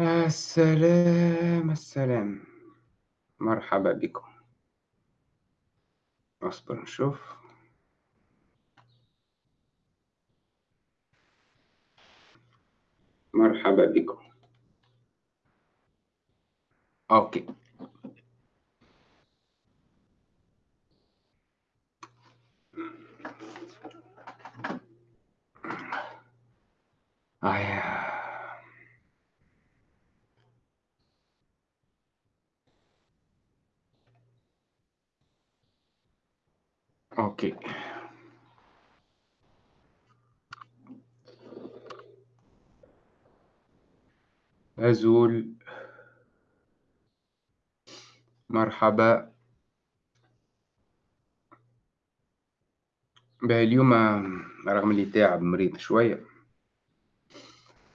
السلام السلام. مرحبا بكم. اصبر نشوف. مرحبا بكم. أوكي. آه. أوكي أزول. مرحبا. باهي اليوم رغم اللي تعب مريض شوية.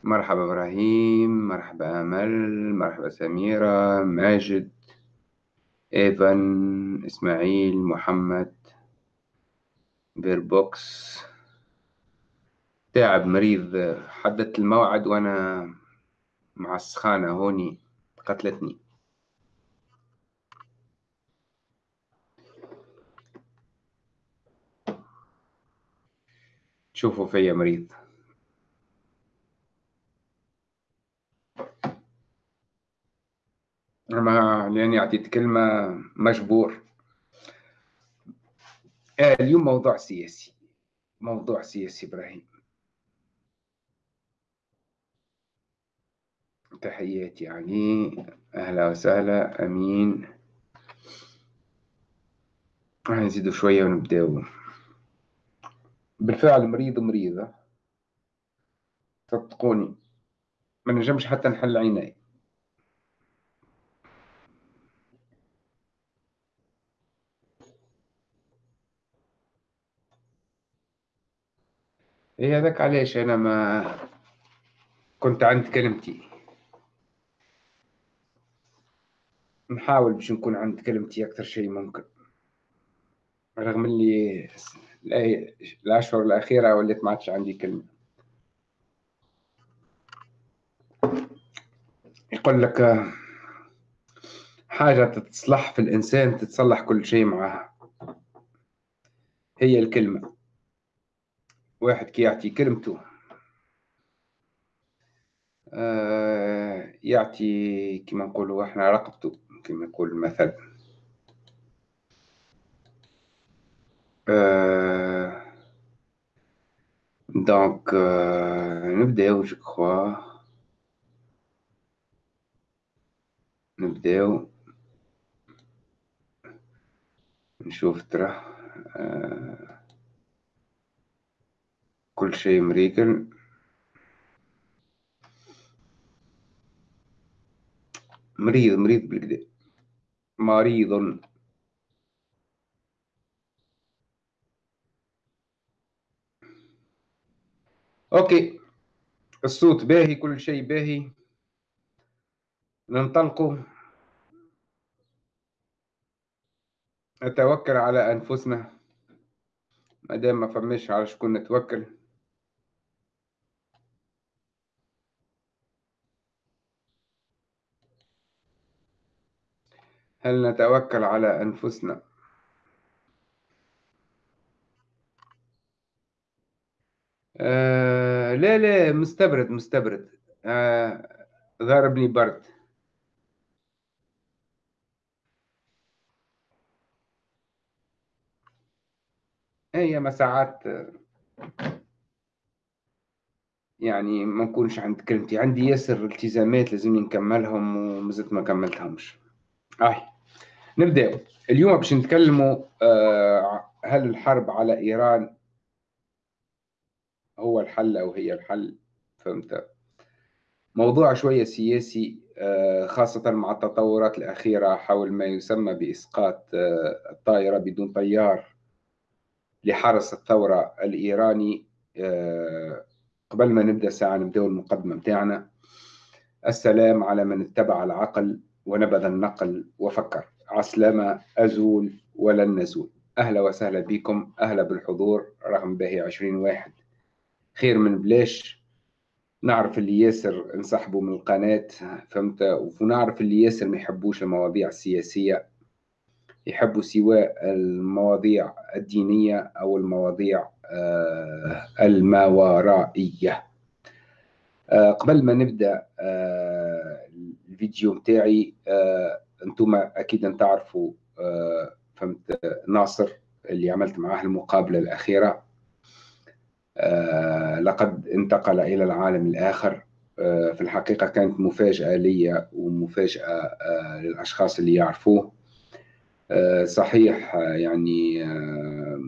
مرحبا إبراهيم مرحبا أمل مرحبا سميرة ماجد إيفان إسماعيل محمد. بيربوكس تعب مريض حددت الموعد وأنا مع السخانة هوني قتلتني. تشوفوا فيا مريض. أما لأني أعطيت كلمة مجبور. اليوم موضوع سياسي. موضوع سياسي إبراهيم. تحياتي يعني أهلا وسهلا أمين. نزيدوا شوية ونبداو بالفعل مريض مريضة صدقوني ما نجمش حتى نحل عيني. إيه هذاك علاش أنا ما كنت عند كلمتي؟ نحاول باش نكون عند كلمتي أكثر شيء ممكن. رغم اللي الأشهر الأخيرة وليت ما عادش عندي كلمة. يقول لك حاجة تتصلح في الإنسان تتصلح كل شيء معها. هي الكلمة. واحد كي يعطي كلمته. آه يعطي كما نقولوا إحنا رقبته كما يقول المثل. آه دونك آه نبداو جو نبداو نشوف ترى آه كل شيء مريقل مريض مريض بالكدا مريض أوكي. الصوت باهي كل شيء باهي. ننطلقوا. نتوكل على أنفسنا. ما دام ما فماش على شكون نتوكل. هل نتوكل على أنفسنا؟ آه لا لا مستبرد مستبرد. آه برد. هي ما ساعات يعني ما نكونش عند كلمتي. عندي ياسر التزامات لازمني نكملهم ومازلت ما كملتهمش. آه. نبدأ. اليوم باش نتكلموا آه هل الحرب على إيران هو الحل أو هي الحل؟ فهمت. موضوع شوية سياسي آه خاصة مع التطورات الأخيرة حول ما يسمى بإسقاط آه الطائرة بدون طيار لحرس الثورة الإيراني. قبل ما نبدأ ساعة نبدأ المقدمة متاعنا السلام على من اتبع العقل ونبذ النقل وفكر. عسلامة أزول ولن نزول أهلا وسهلا بكم. أهلا بالحضور. رقم باهي عشرين واحد. خير من بلاش. نعرف اللي ياسر انسحبوا من القناة فهمت؟ ونعرف اللي ياسر ما يحبوش المواضيع السياسية. يحبوا سواء المواضيع الدينية أو المواضيع آه، الماورائية آه، قبل ما نبدأ آه، الفيديو متاعي أنتم أكيد تعرفوا فهمت ناصر اللي عملت معاه المقابلة الأخيرة. لقد انتقل إلى العالم الآخر. في الحقيقة كانت مفاجأة لي ومفاجأة للأشخاص اللي يعرفوه. آه، صحيح آه، يعني آه،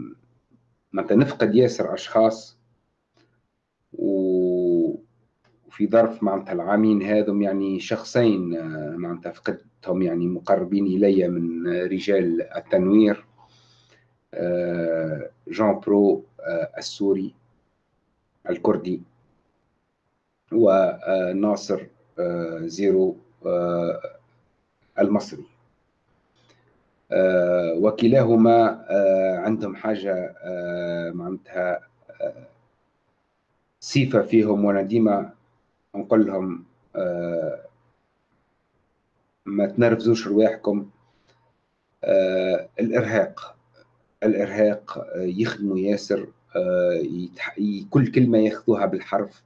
متى نفقد ياسر أشخاص وفي ظرف معناتها العامين هذم يعني شخصين معناتها فقدتهم يعني مقربين إلي من رجال التنوير جان برو السوري الكردي وناصر زيرو المصري. آه، وكلاهما آه، عندهم حاجة آه، معناتها صفة فيهم وأنا نقول لهم ما تنرفزوش رواحكم. الإرهاق الإرهاق يخدموا ياسر كل كلمة ياخذوها بالحرف.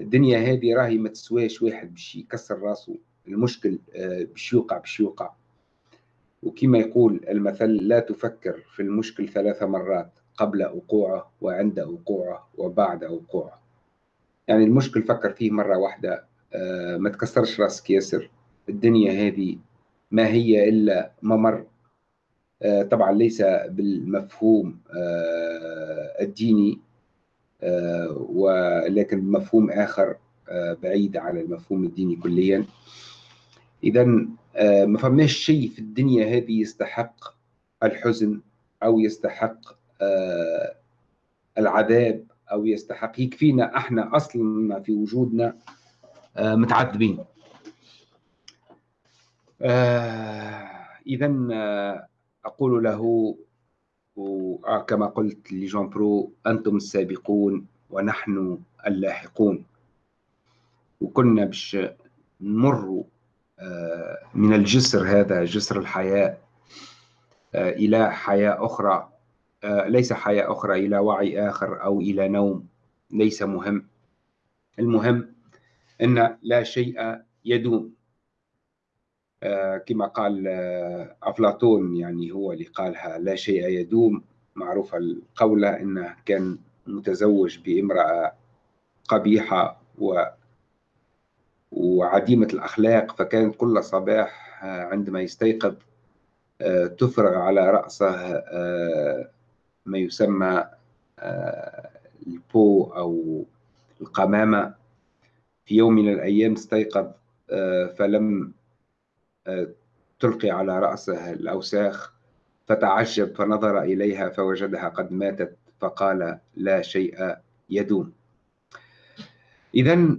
الدنيا هذه راهي ما تسواش واحد باش يكسر راسه المشكل باش يوقع باش يوقع. وكما يقول المثل لا تفكر في المشكل ثلاث مرات قبل وقوعه وعند وقوعه وبعد وقوعه. يعني المشكل فكر فيه مرة واحدة آه، ما تكسرش رأسك ياسر. الدنيا هذه ما هي إلا ممر. آه، طبعا ليس بالمفهوم آه، الديني ولكن بمفهوم آخر بعيد عن المفهوم الديني كليا. إذا ما فماش شيء في الدنيا هذه يستحق الحزن أو يستحق العذاب. أو يستحق. يكفينا إحنا أصلا في وجودنا آه، متعذبين. إذا أقول له كما قلت لجون برو أنتم السابقون ونحن اللاحقون. وكنا باش نمروا من الجسر هذا جسر الحياة آه، إلى حياة أخرى. آه، ليس حياة أخرى إلى وعي آخر أو إلى نوم. ليس مهم. المهم أن لا شيء يدوم. آه، كما قال أفلاطون يعني هو اللي قالها لا شيء يدوم. معروفة القولة أنه كان متزوج بامرأة قبيحة و وعديمة الأخلاق فكانت كل صباح آه، عندما يستيقظ آه، تفرغ على رأسه آه، ما يسمى البو أو القمامة. في يوم من الأيام استيقظ فلم تلقي على رأسه الأوساخ فتعجب فنظر إليها فوجدها قد ماتت فقال لا شيء يدوم. إذا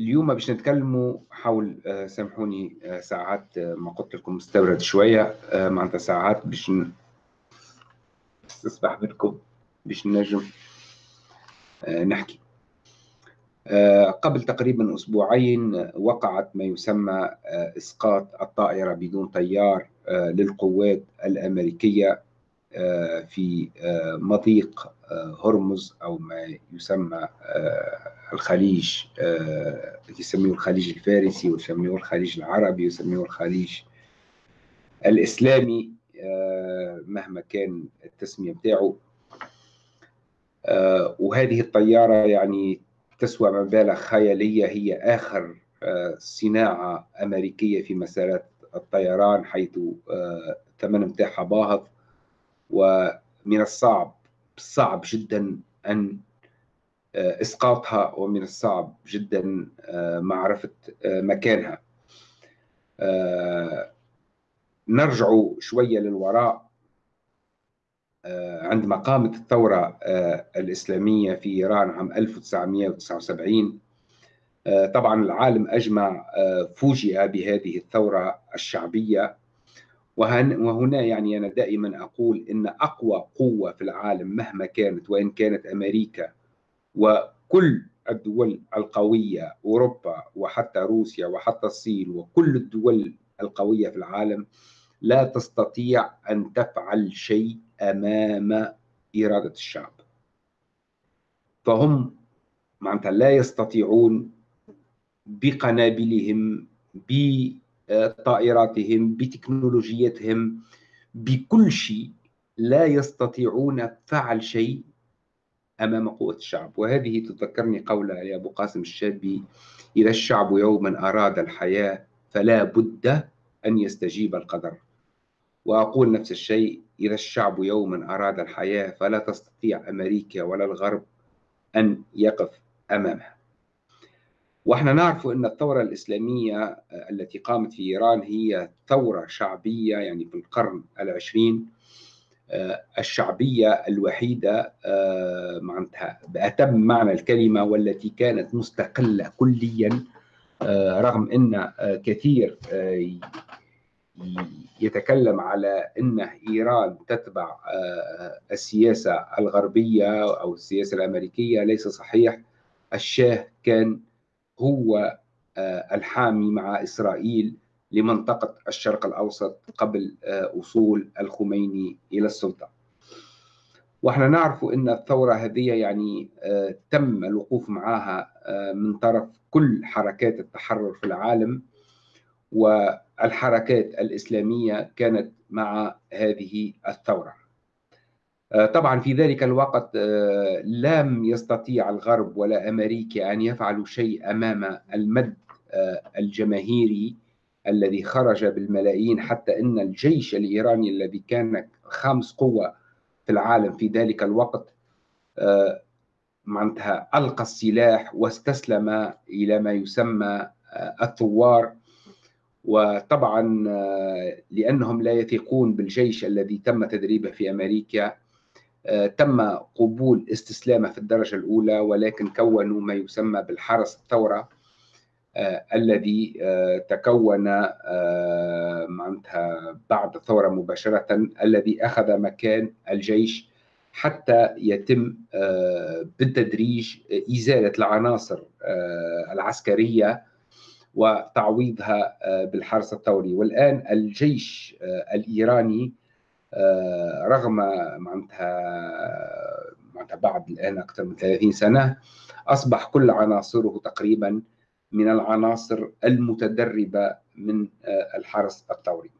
اليوم باش نتكلموا حول آه، سامحوني آه، ساعات آه، ما قلت لكم مستورد شوية معناتها ساعات باش نسمح منكم باش نجم نحكي. قبل تقريبا أسبوعين وقعت ما يسمى إسقاط الطائرة بدون طيار للقوات الأمريكية في مضيق هرمز أو ما يسمى الخليج آه، يسميه الخليج الفارسي ويسميه الخليج العربي ويسميه الخليج الإسلامي. آه، مهما كان التسمية بتاعه. آه، وهذه الطيارة يعني تسوى مبالغ خيالية هي آخر صناعة أمريكية في مسارات الطيران حيث الثمن متاعها باهظ. ومن الصعب صعب جدا أن آه، إسقاطها ومن الصعب جدا آه، معرفة آه، مكانها. نرجع شوية للوراء عندما قامت الثورة الإسلامية في إيران عام 1979 طبعا العالم أجمع فوجئ بهذه الثورة الشعبية. وهنا يعني أنا دائما أقول إن أقوى قوة في العالم مهما كانت وإن كانت أمريكا وكل الدول القوية أوروبا وحتى روسيا وحتى الصين وكل الدول القوية في العالم لا تستطيع أن تفعل شيء أمام إرادة الشعب. فهم معناتها لا يستطيعون بقنابلهم بطائراتهم بتكنولوجيتهم بكل شيء لا يستطيعون فعل شيء أمام قوة الشعب. وهذه تذكرني قول أبو قاسم الشابي إذا الشعب يوما أراد الحياة فلا بد أن يستجيب القدر. وأقول نفس الشيء إذا الشعب يوما أراد الحياة فلا تستطيع أمريكا ولا الغرب أن يقف أمامها. وإحنا نعرف أن الثورة الإسلامية التي قامت في إيران هي ثورة شعبية يعني في القرن العشرين آه، الشعبية الوحيدة آه، معناتها بأتم معنى الكلمة والتي كانت مستقلة كليا آه، رغم إن كثير يتكلم على إن إيران تتبع السياسة الغربية أو السياسة الأمريكية ليس صحيح. الشاه كان هو الحامي مع إسرائيل لمنطقة الشرق الأوسط قبل آه، وصول الخميني إلى السلطة. وإحنا نعرف إن الثورة هذه يعني آه، تم الوقوف معها آه، من طرف كل حركات التحرر في العالم والحركات الإسلامية كانت مع هذه الثورة. طبعا في ذلك الوقت لم يستطيع الغرب ولا أمريكا أن يفعلوا شيء أمام المد الجماهيري الذي خرج بالملايين حتى إن الجيش الإيراني الذي كان خامس قوة في العالم في ذلك الوقت آه، معناتها ألقى السلاح واستسلم إلى ما يسمى آه، الثوار. وطبعا آه، لأنهم لا يثقون بالجيش الذي تم تدريبه في أمريكا تم قبول استسلامه في الدرجة الأولى ولكن كونوا ما يسمى بالحرس الثورة آه، الذي آه، تكون آه، معناتها بعد الثورة مباشرة الذي أخذ مكان الجيش حتى يتم بالتدريج إزالة العناصر العسكرية وتعويضها بالحرس الثوري والآن الجيش الإيراني رغم معناتها معناتها بعد الآن أكثر من 30 سنة أصبح كل عناصره تقريبا من العناصر المتدربة من آه، الحرس الثوري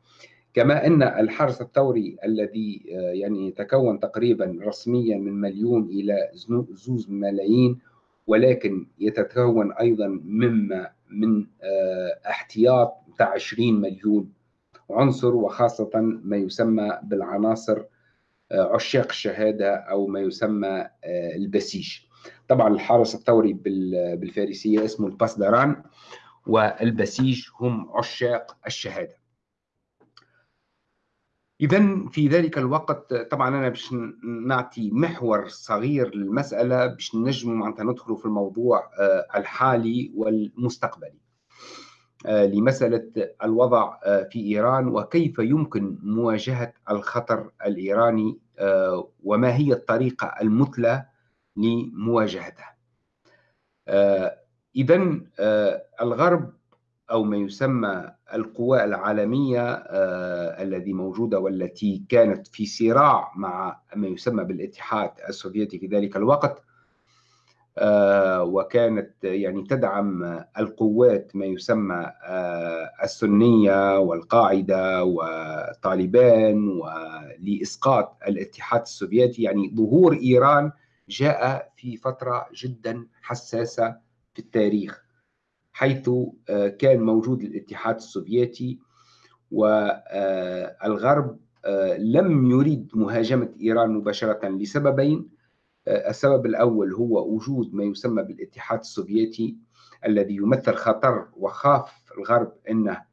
كما أن الحرس الثوري الذي آه، يعني يتكون تقريبا رسميا من مليون إلى زوز ملايين ولكن يتكون أيضا مما من آه، احتياط بتاع 20 مليون عنصر وخاصة ما يسمى بالعناصر عشاق الشهادة أو ما يسمى البسيج. طبعا الحارس الثوري بالفارسية اسمه الباسدران والبسيج هم عشاق الشهادة. إذا في ذلك الوقت طبعا أنا باش نعطي محور صغير للمسألة باش نجم معناتها ندخلوا في الموضوع آه، الحالي والمستقبلي. آه، لمسألة الوضع آه، في إيران وكيف يمكن مواجهة الخطر الإيراني وما هي الطريقة المثلى لمواجهته. إذا الغرب أو ما يسمى القوى العالمية آه، الذي موجودة والتي كانت في صراع مع ما يسمى بالاتحاد السوفيتي في ذلك الوقت وكانت يعني تدعم القوات ما يسمى السنية والقاعدة وطالبان ولإسقاط الاتحاد السوفيتي. يعني ظهور إيران جاء في فترة جدا حساسة في التاريخ. حيث آه، كان موجود الاتحاد السوفيتي والغرب آه، لم يريد مهاجمة إيران مباشرة لسببين. آه، السبب الأول هو وجود ما يسمى بالاتحاد السوفيتي الذي يمثل خطر وخاف الغرب أنه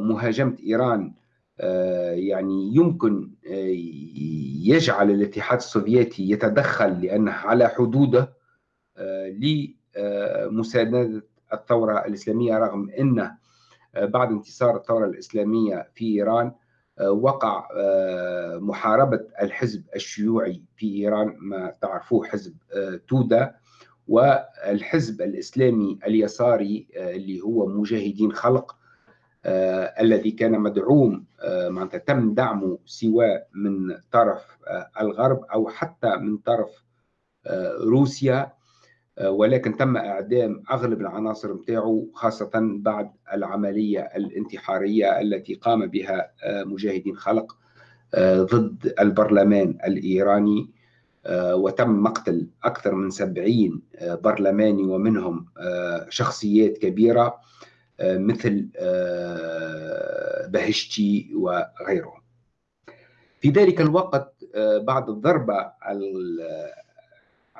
مهاجمة إيران آه، يعني يمكن آه، يجعل الاتحاد السوفيتي يتدخل لأنه على حدوده آه، لمساندة الثورة الإسلامية رغم أن بعد انتصار الثورة الإسلامية في إيران وقع محاربة الحزب الشيوعي في إيران ما تعرفوه حزب تودا والحزب الإسلامي اليساري اللي هو مجاهدين خلق الذي كان مدعوم معناتها تم دعمه سواء من طرف الغرب أو حتى من طرف روسيا. ولكن تم إعدام أغلب العناصر نتاعو خاصة بعد العملية الانتحارية التي قام بها مجاهدين خلق ضد البرلمان الإيراني وتم مقتل أكثر من 70 برلماني ومنهم شخصيات كبيرة مثل بهشتي وغيرهم. في ذلك الوقت بعد الضربة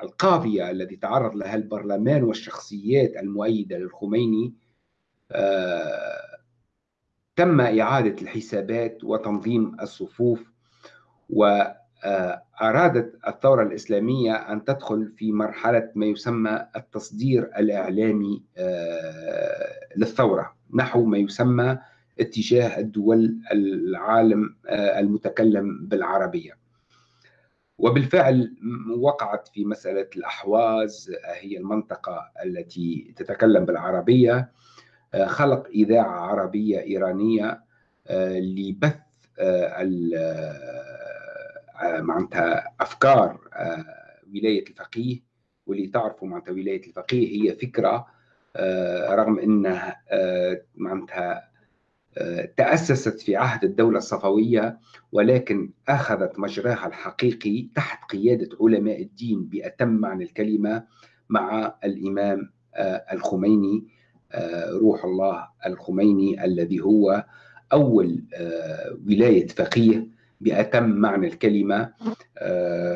القاضية التي تعرض لها البرلمان والشخصيات المؤيدة للخميني آه، تم إعادة الحسابات وتنظيم الصفوف وأرادت الثورة الإسلامية أن تدخل في مرحلة ما يسمى التصدير الإعلامي آه، للثورة نحو ما يسمى اتجاه الدول العالم آه، المتكلم بالعربية. وبالفعل وقعت في مسألة الأحواز هي المنطقة التي تتكلم بالعربية خلق إذاعة عربية إيرانية لبث معناتها أفكار ولاية الفقيه واللي تعرفوا معناتها ولاية الفقيه هي فكرة رغم أنها معناتها تأسست في عهد الدولة الصفوية ولكن أخذت مجراها الحقيقي تحت قيادة علماء الدين بأتم معنى الكلمة مع الإمام آه، الخميني آه، روح الله الخميني الذي هو أول آه، ولاية فقيه بأتم معنى الكلمة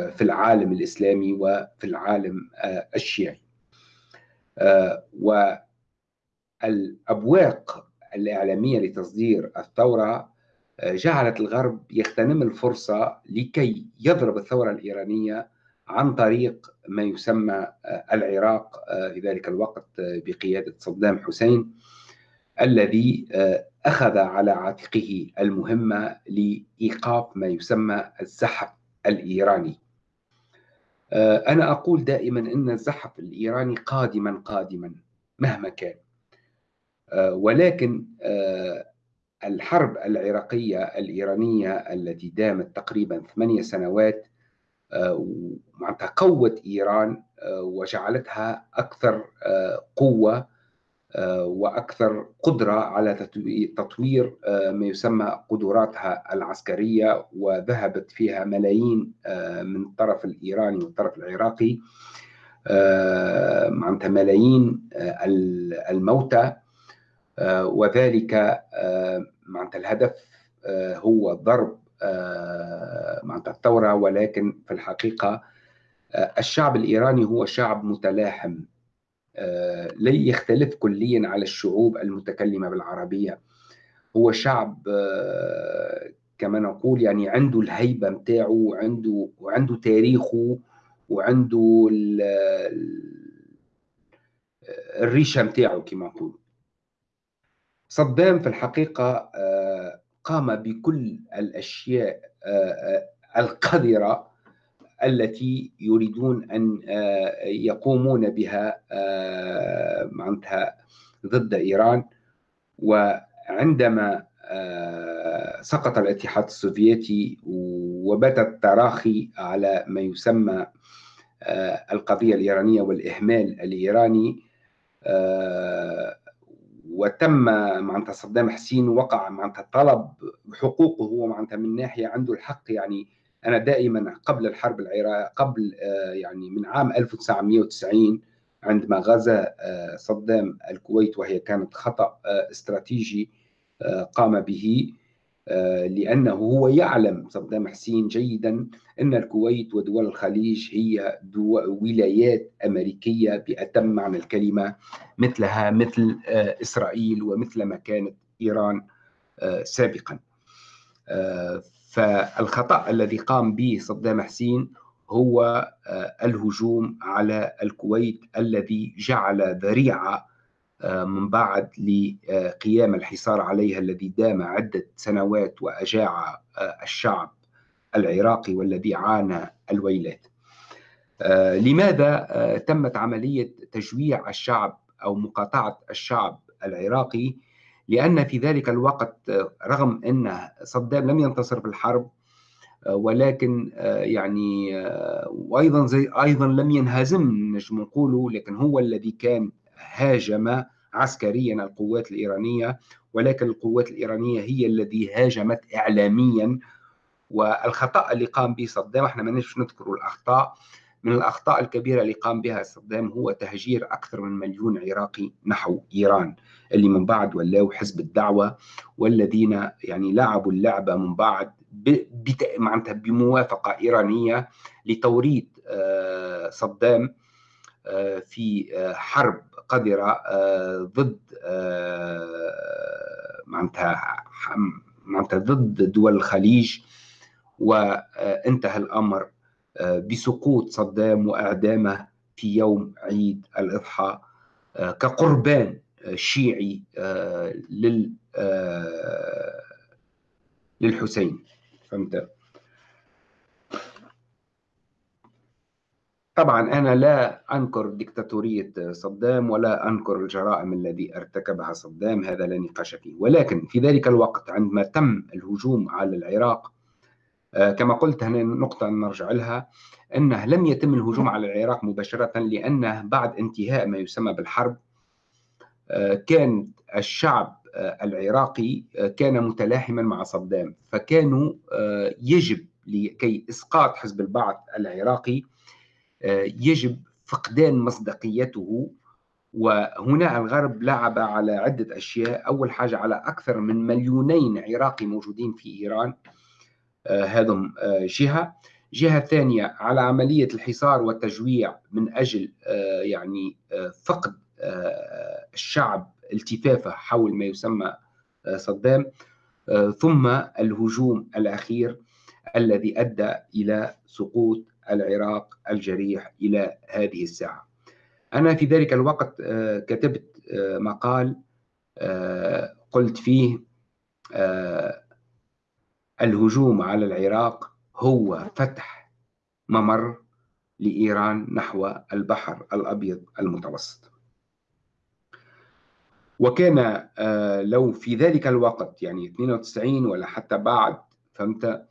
في العالم الإسلامي وفي العالم الشيعي. والأبواق الإعلامية لتصدير الثورة آه، جعلت الغرب يغتنم الفرصة لكي يضرب الثورة الإيرانية عن طريق ما يسمى آه، العراق آه، في ذلك الوقت بقيادة صدام حسين الذي أخذ على عاتقه المهمة لإيقاف ما يسمى الزحف الإيراني. أنا أقول دائما أن الزحف الإيراني قادما قادما مهما كان. ولكن آه، الحرب العراقية الإيرانية التي دامت تقريبا ثمانية سنوات آه، معناتها قوت إيران وجعلتها أكثر قوة وأكثر قدرة على تطوير ما يسمى قدراتها العسكرية وذهبت فيها ملايين من الطرف الإيراني والطرف العراقي معناتها ملايين الموتى. آه، وذلك آه، معناتها الهدف آه، هو ضرب معناتها الثورة. ولكن في الحقيقة الشعب الإيراني هو شعب متلاحم لا يختلف كليا على الشعوب المتكلمة بالعربية. هو شعب كما نقول يعني عنده الهيبة متاعه وعنده وعنده تاريخه وعنده الريشة متاعه كما نقول. صدام في الحقيقة آه، قام بكل الأشياء آه، آه، القذرة التي يريدون أن يقومون بها معناتها ضد إيران. وعندما سقط الاتحاد السوفيتي وبات التراخي على ما يسمى القضية الإيرانية والإهمال الإيراني وتم معناتها صدام حسين وقع معناتها طلب حقوقه هو معناتها من ناحية عنده الحق. يعني أنا دائما قبل الحرب العراق قبل آه، يعني من عام 1990 عندما غزا آه، صدام الكويت وهي كانت خطأ آه، استراتيجي قام به. لأنه هو يعلم صدام حسين جيدا أن الكويت ودول الخليج هي ولايات أمريكية بأتم معنى الكلمة مثلها مثل آه، إسرائيل ومثل ما كانت إيران آه، سابقا. فالخطأ الذي قام به صدام حسين هو الهجوم على الكويت الذي جعل ذريعة من بعد لقيام الحصار عليها الذي دام عدة سنوات وأجاع الشعب العراقي والذي عانى الويلات. لماذا تمت عملية تجويع الشعب أو مقاطعة الشعب العراقي؟ لأن في ذلك الوقت رغم أن صدام لم ينتصر في الحرب ولكن يعني وأيضا زي أيضا لم ينهزم نجم نقوله لكن هو الذي كان هاجم عسكريا القوات الإيرانية ولكن القوات الإيرانية هي الذي هاجمت اعلاميا. والخطأ اللي قام به صدام إحنا ما نذكر الأخطاء. من الأخطاء الكبيرة اللي قام بها صدام هو تهجير أكثر من مليون عراقي نحو إيران اللي من بعد ولاوا حزب الدعوة والذين يعني لعبوا اللعبة من بعد معناتها بموافقة إيرانية لتوريد آه، صدام. في آه، حرب قذرة ضد معناتها معناتها ضد دول الخليج وانتهى الأمر بسقوط صدام وإعدامه في يوم عيد الأضحى آه، كقربان آه، شيعي آه، لل للحسين. فهمت؟ طبعا أنا لا أنكر ديكتاتوريه صدام ولا أنكر الجرائم الذي ارتكبها صدام هذا لا نقاش فيه. ولكن في ذلك الوقت عندما تم الهجوم على العراق آه، كما قلت هنا نقطة نرجع لها أنه لم يتم الهجوم على العراق مباشرة لأنه بعد انتهاء ما يسمى بالحرب آه، كان الشعب آه، العراقي كان متلاحما مع صدام فكانوا يجب لكي إسقاط حزب البعث العراقي يجب فقدان مصداقيته. وهنا الغرب لعب على عدة أشياء. أول حاجة على أكثر من مليونين عراقي موجودين في إيران آه، هذم آه، جهة. جهة ثانية على عملية الحصار والتجويع من أجل آه، يعني فقد الشعب التفافة حول ما يسمى صدام. ثم الهجوم الأخير الذي أدى إلى سقوط العراق الجريح إلى هذه الساعة. أنا في ذلك الوقت كتبت مقال قلت فيه الهجوم على العراق هو فتح ممر لإيران نحو البحر الأبيض المتوسط. وكان آه، لو في ذلك الوقت يعني 92 ولا حتى بعد فهمت؟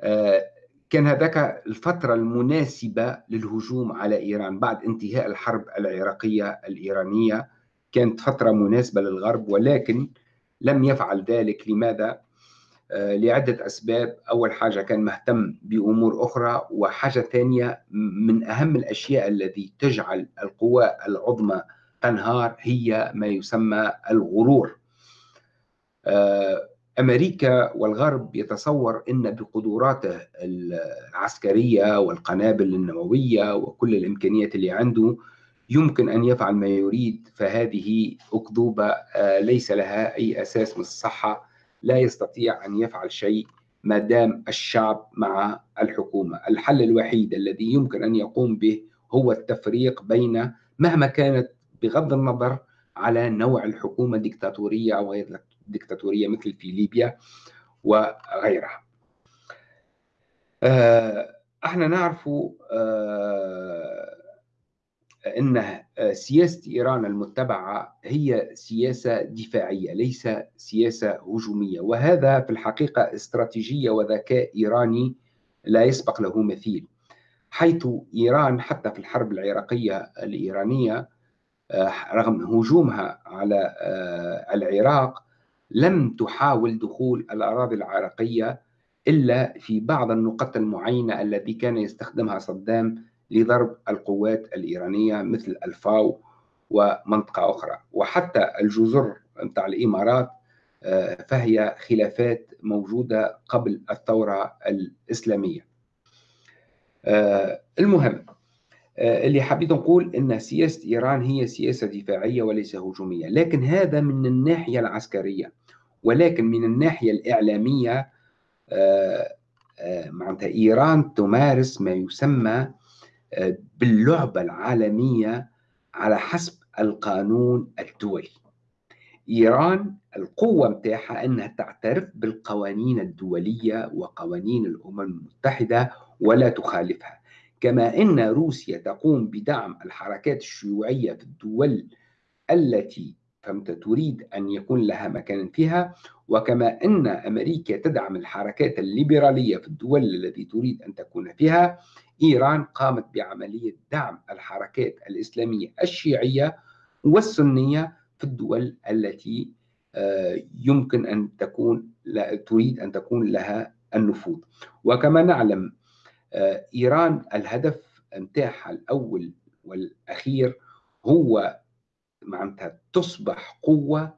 آه، كان هذاك الفترة المناسبة للهجوم على إيران بعد انتهاء الحرب العراقية الإيرانية. كانت فترة مناسبة للغرب ولكن لم يفعل ذلك. لماذا؟ آه، لعدة أسباب. أول حاجة كان مهتم بأمور أخرى. وحاجة ثانية من أهم الأشياء التي تجعل القوى العظمى تنهار هي ما يسمى الغرور. آه، أمريكا والغرب يتصور أن بقدراته العسكرية والقنابل النووية وكل الإمكانيات اللي عنده يمكن أن يفعل ما يريد فهذه أكذوبة آه، ليس لها أي أساس من الصحة لا يستطيع أن يفعل شيء ما دام الشعب مع الحكومة. الحل الوحيد الذي يمكن أن يقوم به هو التفريق بين مهما كانت بغض النظر على نوع الحكومة ديكتاتورية أو غير ديكتاتورية مثل في ليبيا وغيرها. آه، إحنا نعرف آه، إن آه، سياسة إيران المتبعة هي سياسة دفاعية ليس سياسة هجومية وهذا في الحقيقة استراتيجية وذكاء إيراني لا يسبق له مثيل. حيث إيران حتى في الحرب العراقية الإيرانية رغم هجومها على العراق لم تحاول دخول الأراضي العراقية إلا في بعض النقط المعينة التي كان يستخدمها صدام لضرب القوات الإيرانية مثل الفاو ومنطقة أخرى. وحتى الجزر نتاع الإمارات آه، فهي خلافات موجودة قبل الثورة الإسلامية. آه، المهم آه، اللي حبيت نقول إن سياسة إيران هي سياسة دفاعية وليس هجومية، لكن هذا من الناحية العسكرية، ولكن من الناحية الإعلامية معناتها إيران تمارس ما يسمى باللعبة العالمية على حسب القانون الدولي. إيران القوة متاعها أنها تعترف بالقوانين الدولية وقوانين الأمم المتحدة ولا تخالفها. كما أن روسيا تقوم بدعم الحركات الشيوعية في الدول التي فهمت تريد أن يكون لها مكان فيها وكما أن أمريكا تدعم الحركات الليبرالية في الدول التي تريد أن تكون فيها إيران قامت بعملية دعم الحركات الإسلامية الشيعية والسنية في الدول التي آه، يمكن أن تكون تريد أن تكون لها النفوذ. وكما نعلم آه، إيران الهدف متاعها الأول والأخير هو معناتها تصبح قوة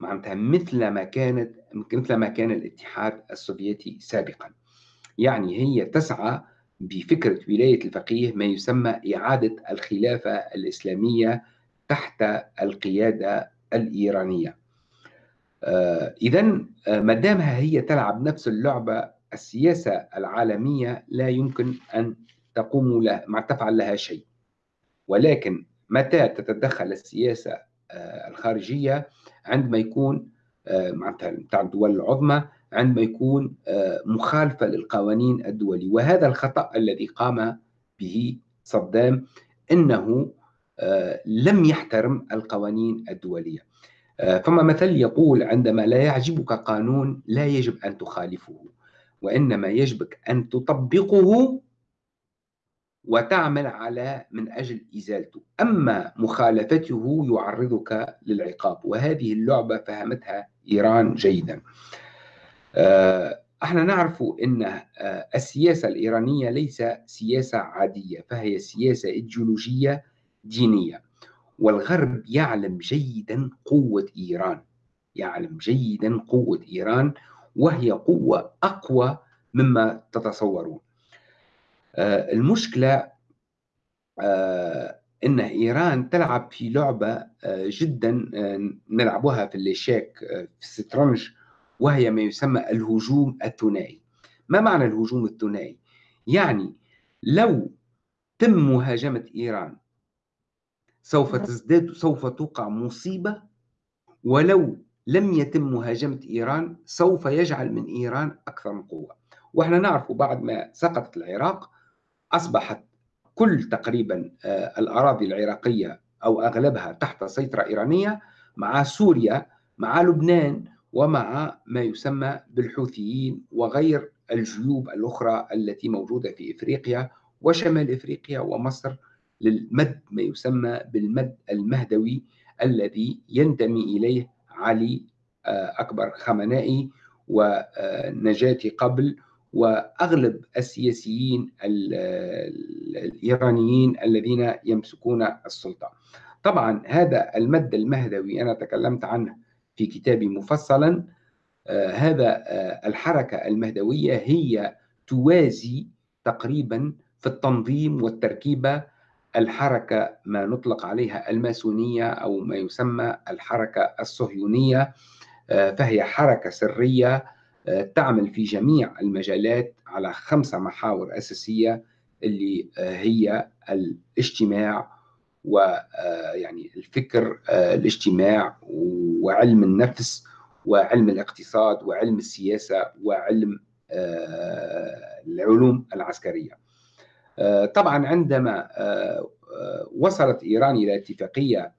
معناتها مثل ما كانت مثل ما كان الاتحاد السوفيتي سابقا. يعني هي تسعى بفكرة ولاية الفقيه ما يسمى إعادة الخلافة الإسلامية تحت القيادة الإيرانية. آه إذا آه، ما دامها هي تلعب نفس اللعبة السياسة العالمية لا يمكن أن تقوم لها ما تفعل لها شيء. ولكن متى تتدخل السياسة آه، الخارجية عندما يكون آه، معناتها الدول العظمى عندما يكون آه، مخالفة للقوانين الدولية. وهذا الخطأ الذي قام به صدام أنه لم يحترم القوانين الدولية. فما مثل يقول عندما لا يعجبك قانون لا يجب أن تخالفه وإنما يجبك أن تطبقه وتعمل على من أجل إزالته. أما مخالفته يعرضك للعقاب وهذه اللعبة فهمتها إيران جيدا. آه، إحنا نعرف أن آه، السياسة الإيرانية ليس سياسة عادية فهي سياسة إيديولوجية دينية. والغرب يعلم جيدا قوة إيران يعلم جيدا قوة إيران وهي قوة أقوى مما تتصورون. المشكلة آه، أن إيران تلعب في لعبة آه، جدا نلعبها في الليشاك في السترنج وهي ما يسمى الهجوم الثنائي. ما معنى الهجوم الثنائي؟ يعني لو تم مهاجمة إيران سوف تزداد سوف توقع مصيبة ولو لم يتم مهاجمة إيران سوف يجعل من إيران أكثر من قوة. وإحنا نعرف بعد ما سقطت العراق أصبحت كل تقريبا آه، الأراضي العراقية أو أغلبها تحت سيطرة إيرانية مع سوريا مع لبنان ومع ما يسمى بالحوثيين وغير الجيوب الأخرى التي موجودة في إفريقيا وشمال إفريقيا ومصر للمد ما يسمى بالمد المهدوي الذي ينتمي إليه علي آه، أكبر خمنائي ونجاتي قبل وأغلب السياسيين الإيرانيين الذين يمسكون السلطة. طبعا هذا المد المهدوي أنا تكلمت عنه في كتابي مفصلا آه هذا آه الحركة المهدوية هي توازي تقريبا في التنظيم والتركيبة الحركة ما نطلق عليها الماسونية أو ما يسمى الحركة الصهيونية آه فهي حركة سرية تعمل في جميع المجالات على خمسة محاور أساسية اللي آه، هي الاجتماع ويعني آه، الفكر آه، الاجتماع وعلم النفس وعلم الاقتصاد وعلم السياسة وعلم العلوم العسكرية. طبعا عندما وصلت إيران إلى اتفاقية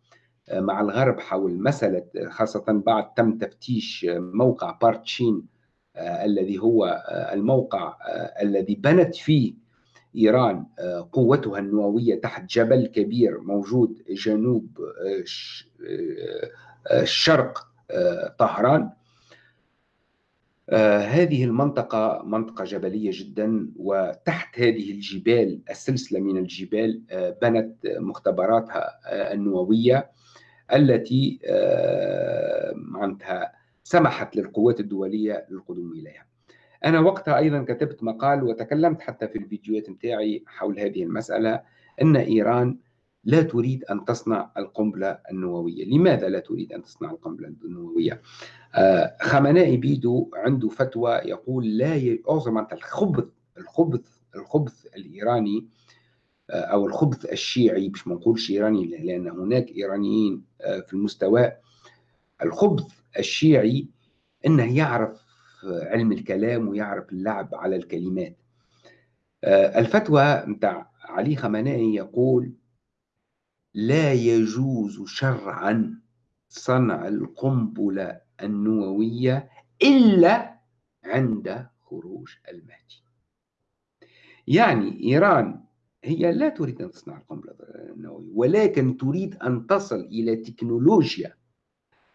مع الغرب حول مسألة خاصة بعد تم تفتيش موقع بارتشين آه، الذي هو آه، الموقع آه، الذي بنت فيه إيران قوتها النووية تحت جبل كبير موجود جنوب شرق طهران. هذه المنطقة منطقة جبلية جدا وتحت هذه الجبال السلسلة من الجبال بنت مختبراتها النووية التي معناتها سمحت للقوات الدولية للقدوم إليها. أنا وقتها أيضا كتبت مقال وتكلمت حتى في الفيديوهات متاعي حول هذه المسألة أن إيران لا تريد أن تصنع القنبلة النووية. لماذا لا تريد أن تصنع القنبلة النووية؟ آه خمنائي بيدو عنده فتوى يقول لا يعظم الخبث الخبث الخبث الإيراني آه أو الخبث الشيعي مش ما نقولش إيراني لأن هناك إيرانيين آه في المستوى. الخبث الشيعي إنه يعرف علم الكلام ويعرف اللعب على الكلمات. الفتوى متاع علي خمنائي يقول لا يجوز شرعا صنع القنبلة النووية إلا عند خروج المهدي. يعني إيران هي لا تريد أن تصنع القنبلة النووية ولكن تريد أن تصل إلى تكنولوجيا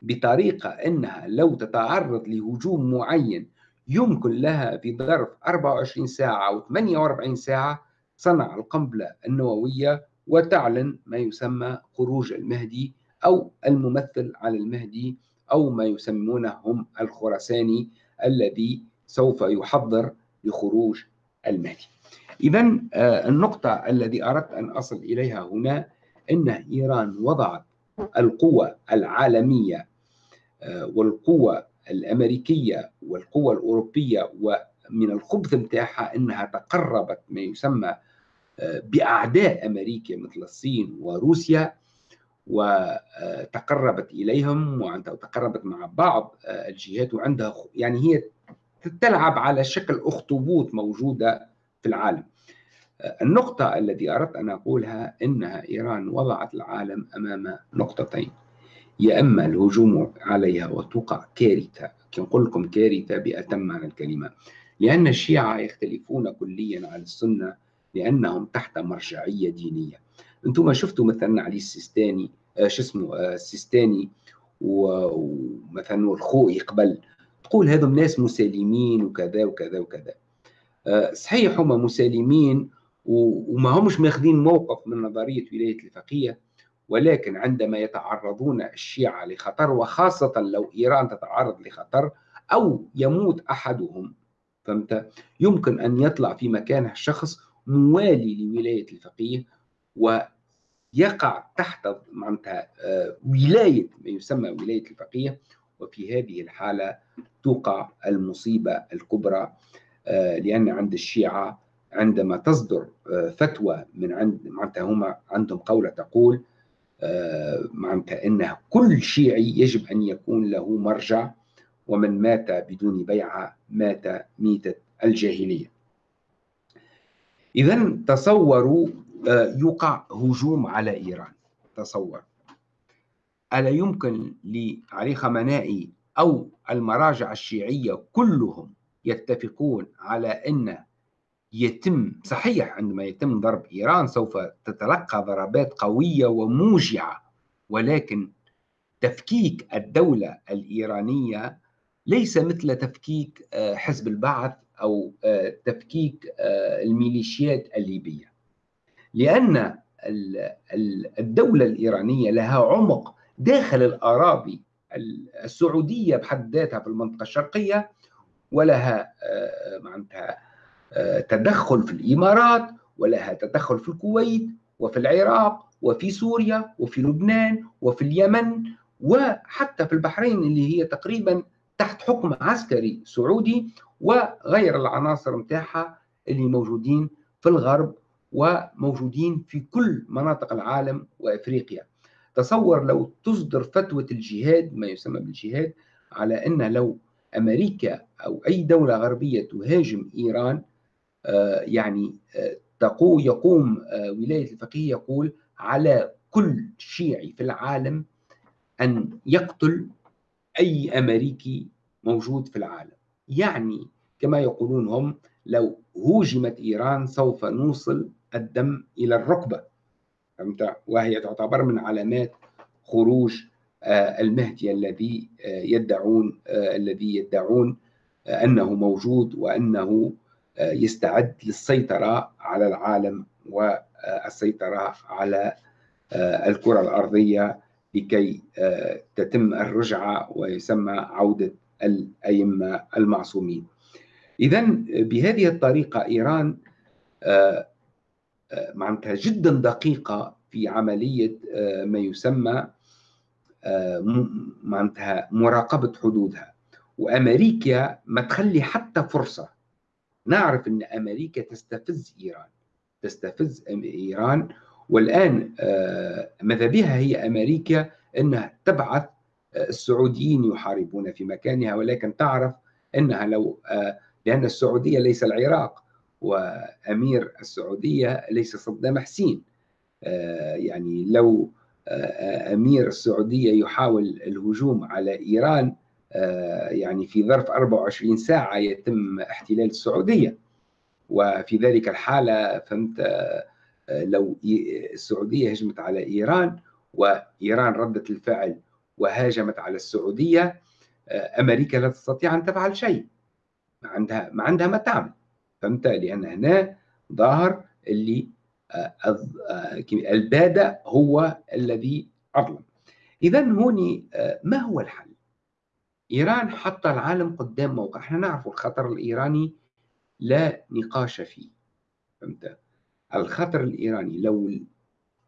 بطريقة أنها لو تتعرض لهجوم معين يمكن لها في ظرف 24 ساعة أو 48 ساعة صنع القنبلة النووية وتعلن ما يسمى خروج المهدي أو الممثل على المهدي أو ما يسمونه هم الخرساني الذي سوف يحضر لخروج المهدي. إذا آه، النقطة الذي أردت أن أصل إليها هنا أن إيران وضعت القوى العالمية آه، والقوى الأمريكية والقوى الأوروبية ومن الخبث متاعها أنها تقربت ما يسمى آه، بأعداء أمريكا مثل الصين وروسيا وتقربت إليهم وتقربت مع بعض الجهات وعندها يعني هي تلعب على شكل أخطبوط موجودة في العالم. النقطة التي أردت أن أقولها إنها إيران وضعت العالم أمام نقطتين. يا إما الهجوم عليها وتوقع كارثة. نقول لكم كارثة بأتم معنى الكلمة. لأن الشيعة يختلفون كليا عن السنة لأنهم تحت مرجعية دينية. أنتم شفتوا مثلا علي السيستاني آه شو اسمه آه السيستاني ومثلا الخوئي قبل تقول هذم ناس مسالمين وكذا وكذا وكذا. آه صحيح هم مسالمين وما همش ماخذين موقف من نظرية ولاية الفقيه. ولكن عندما يتعرضون الشيعة لخطر وخاصة لو إيران تتعرض لخطر أو يموت أحدهم فهمت؟ يمكن أن يطلع في مكانه شخص موالي لولاية الفقيه ويقع تحت آه، ولاية ما يسمى ولاية الفقيه. وفي هذه الحالة توقع المصيبة الكبرى آه، لأن عند الشيعة عندما تصدر آه، فتوى من عند معناتها هم عندهم قولة تقول معناتها أن كل شيعي يجب أن يكون له مرجع ومن مات بدون بيعة مات ميتة الجاهلية. إذا تصوروا آه، يقع هجوم على إيران. تصور. ألا يمكن لعلي خمنائي أو المراجع الشيعية كلهم يتفقون على أن يتم صحيح عندما يتم ضرب إيران سوف تتلقى ضربات قوية وموجعة ولكن تفكيك الدولة الإيرانية ليس مثل تفكيك آه، حزب البعث أو آه، تفكيك آه، الميليشيات الليبية. لأن الدولة الإيرانية لها عمق داخل الأراضي السعودية بحد ذاتها في المنطقة الشرقية ولها معناتها تدخل في الإمارات ولها تدخل في الكويت وفي العراق وفي سوريا وفي لبنان وفي اليمن وحتى في البحرين اللي هي تقريبا تحت حكم عسكري سعودي وغير العناصر متاعها اللي موجودين في الغرب وموجودين في كل مناطق العالم وإفريقيا. تصور لو تصدر فتوى الجهاد ما يسمى بالجهاد على أن لو أمريكا أو أي دولة غربية تهاجم إيران آه، يعني آه، يقوم آه، ولاية الفقيه يقول على كل شيعي في العالم أن يقتل أي أمريكي موجود في العالم. يعني كما يقولون هم لو هوجمت إيران سوف نوصل الدم إلى الركبة. فهمت؟ وهي تعتبر من علامات خروج المهدي الذي يدعون الذي يدعون أنه موجود وأنه يستعد للسيطرة على العالم والسيطرة على آه، الكرة الأرضية لكي آه، تتم الرجعة ويسمى عودة الأئمة المعصومين. إذا بهذه الطريقة إيران آه، معناتها جدا دقيقة في عملية ما يسمى معناتها مراقبة حدودها. وأمريكا ما تخلي حتى فرصة نعرف أن أمريكا تستفز إيران تستفز إيران. والآن آه، ماذا بها هي أمريكا؟ أنها تبعث آه، السعوديين يحاربون في مكانها ولكن تعرف أنها لو آه، لأن السعودية ليس العراق وأمير السعودية ليس صدام حسين. يعني لو أمير السعودية يحاول الهجوم على إيران يعني في ظرف 24 ساعة يتم احتلال السعودية. وفي ذلك الحالة فهمت لو السعودية هجمت على إيران وإيران ردت الفعل وهاجمت على السعودية أمريكا لا تستطيع أن تفعل شيء. ما عندها ما عندها ما تعمل فهمت؟ لأن هنا ظاهر اللي البادئ هو الذي أظلم. إذا هوني ما هو الحل؟ إيران حط العالم قدام موقع. إحنا نعرف الخطر الإيراني لا نقاش فيه. فهمت؟ الخطر الإيراني لو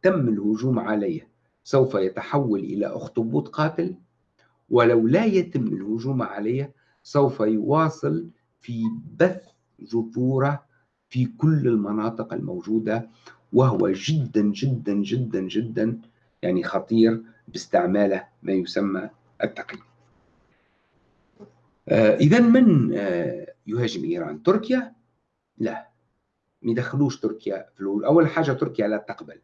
تم الهجوم عليه سوف يتحول إلى أخطبوط قاتل ولو لا يتم الهجوم عليه سوف يواصل في بث جذوره في كل المناطق الموجودة وهو جدا جدا جدا جدا يعني خطير باستعماله ما يسمى التقييم. إذا من آه يهاجم إيران؟ تركيا؟ لا ما يدخلوش تركيا في الأول أول حاجة تركيا لا تقبل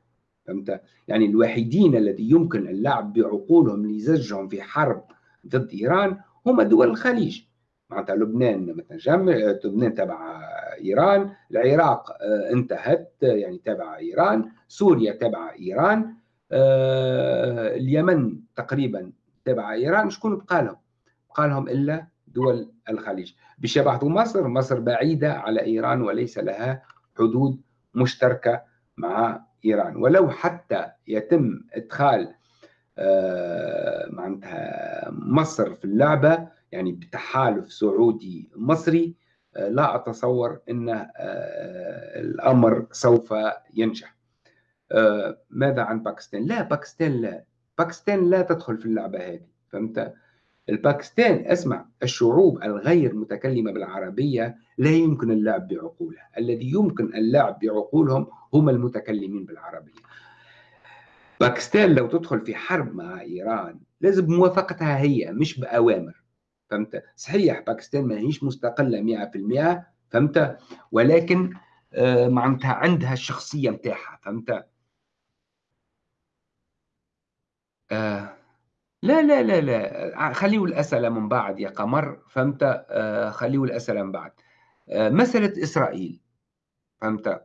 فهمت؟ يعني الوحيدين الذي يمكن اللعب بعقولهم لزجهم في حرب ضد إيران هم دول الخليج معناتها لبنان مثلا لبنان تبع إيران، العراق آه، انتهت يعني تبع إيران، سوريا تبع إيران، آه، اليمن تقريبا تبع إيران، شكون بقى لهم؟ بقى لهم إلا دول الخليج، بشبه مصر، مصر بعيدة على إيران وليس لها حدود مشتركة مع إيران، ولو حتى يتم إدخال آه، معناتها مصر في اللعبة يعني بتحالف سعودي مصري آه، لا أتصور إن آه، الأمر سوف ينجح. ماذا عن باكستان؟ لا باكستان لا باكستان لا تدخل في اللعبة هذه فهمت؟ الباكستان اسمع الشعوب الغير متكلمة بالعربية لا يمكن اللعب بعقولها. الذي يمكن اللعب بعقولهم هم المتكلمين بالعربية. باكستان لو تدخل في حرب مع إيران لازم بموافقتها هي مش بأوامر. فهمت؟ صحيح باكستان ما هيش مستقلة 100% فهمت؟ ولكن آه، معناتها عندها الشخصية نتاعها فهمت؟ آه لا لا لا لا. خليه الأسئلة من بعد يا قمر. فهمت؟ آه خليه الأسئلة من بعد. آه مسألة إسرائيل. فهمت؟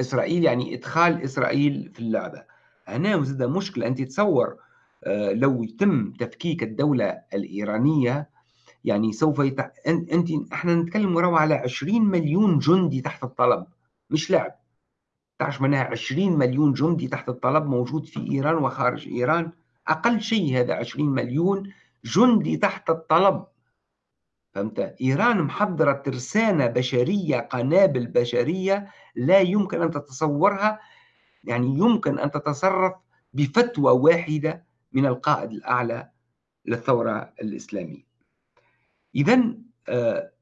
إسرائيل يعني إدخال إسرائيل في اللعبة. هنا زاد مشكلة. أنت تصور آه، لو يتم تفكيك الدولة الإيرانية يعني سوف يتع... أنت إحنا نتكلم وراه على 20 مليون جندي تحت الطلب. مش لعب. تعرف منها 20 مليون جندي تحت الطلب موجود في إيران وخارج إيران؟ أقل شيء هذا 20 مليون جندي تحت الطلب. فهمت؟ إيران محضرة ترسانة بشرية قنابل بشرية لا يمكن أن تتصورها يعني يمكن أن تتصرف بفتوى واحدة من القائد الأعلى للثورة الإسلامية. إذا آه،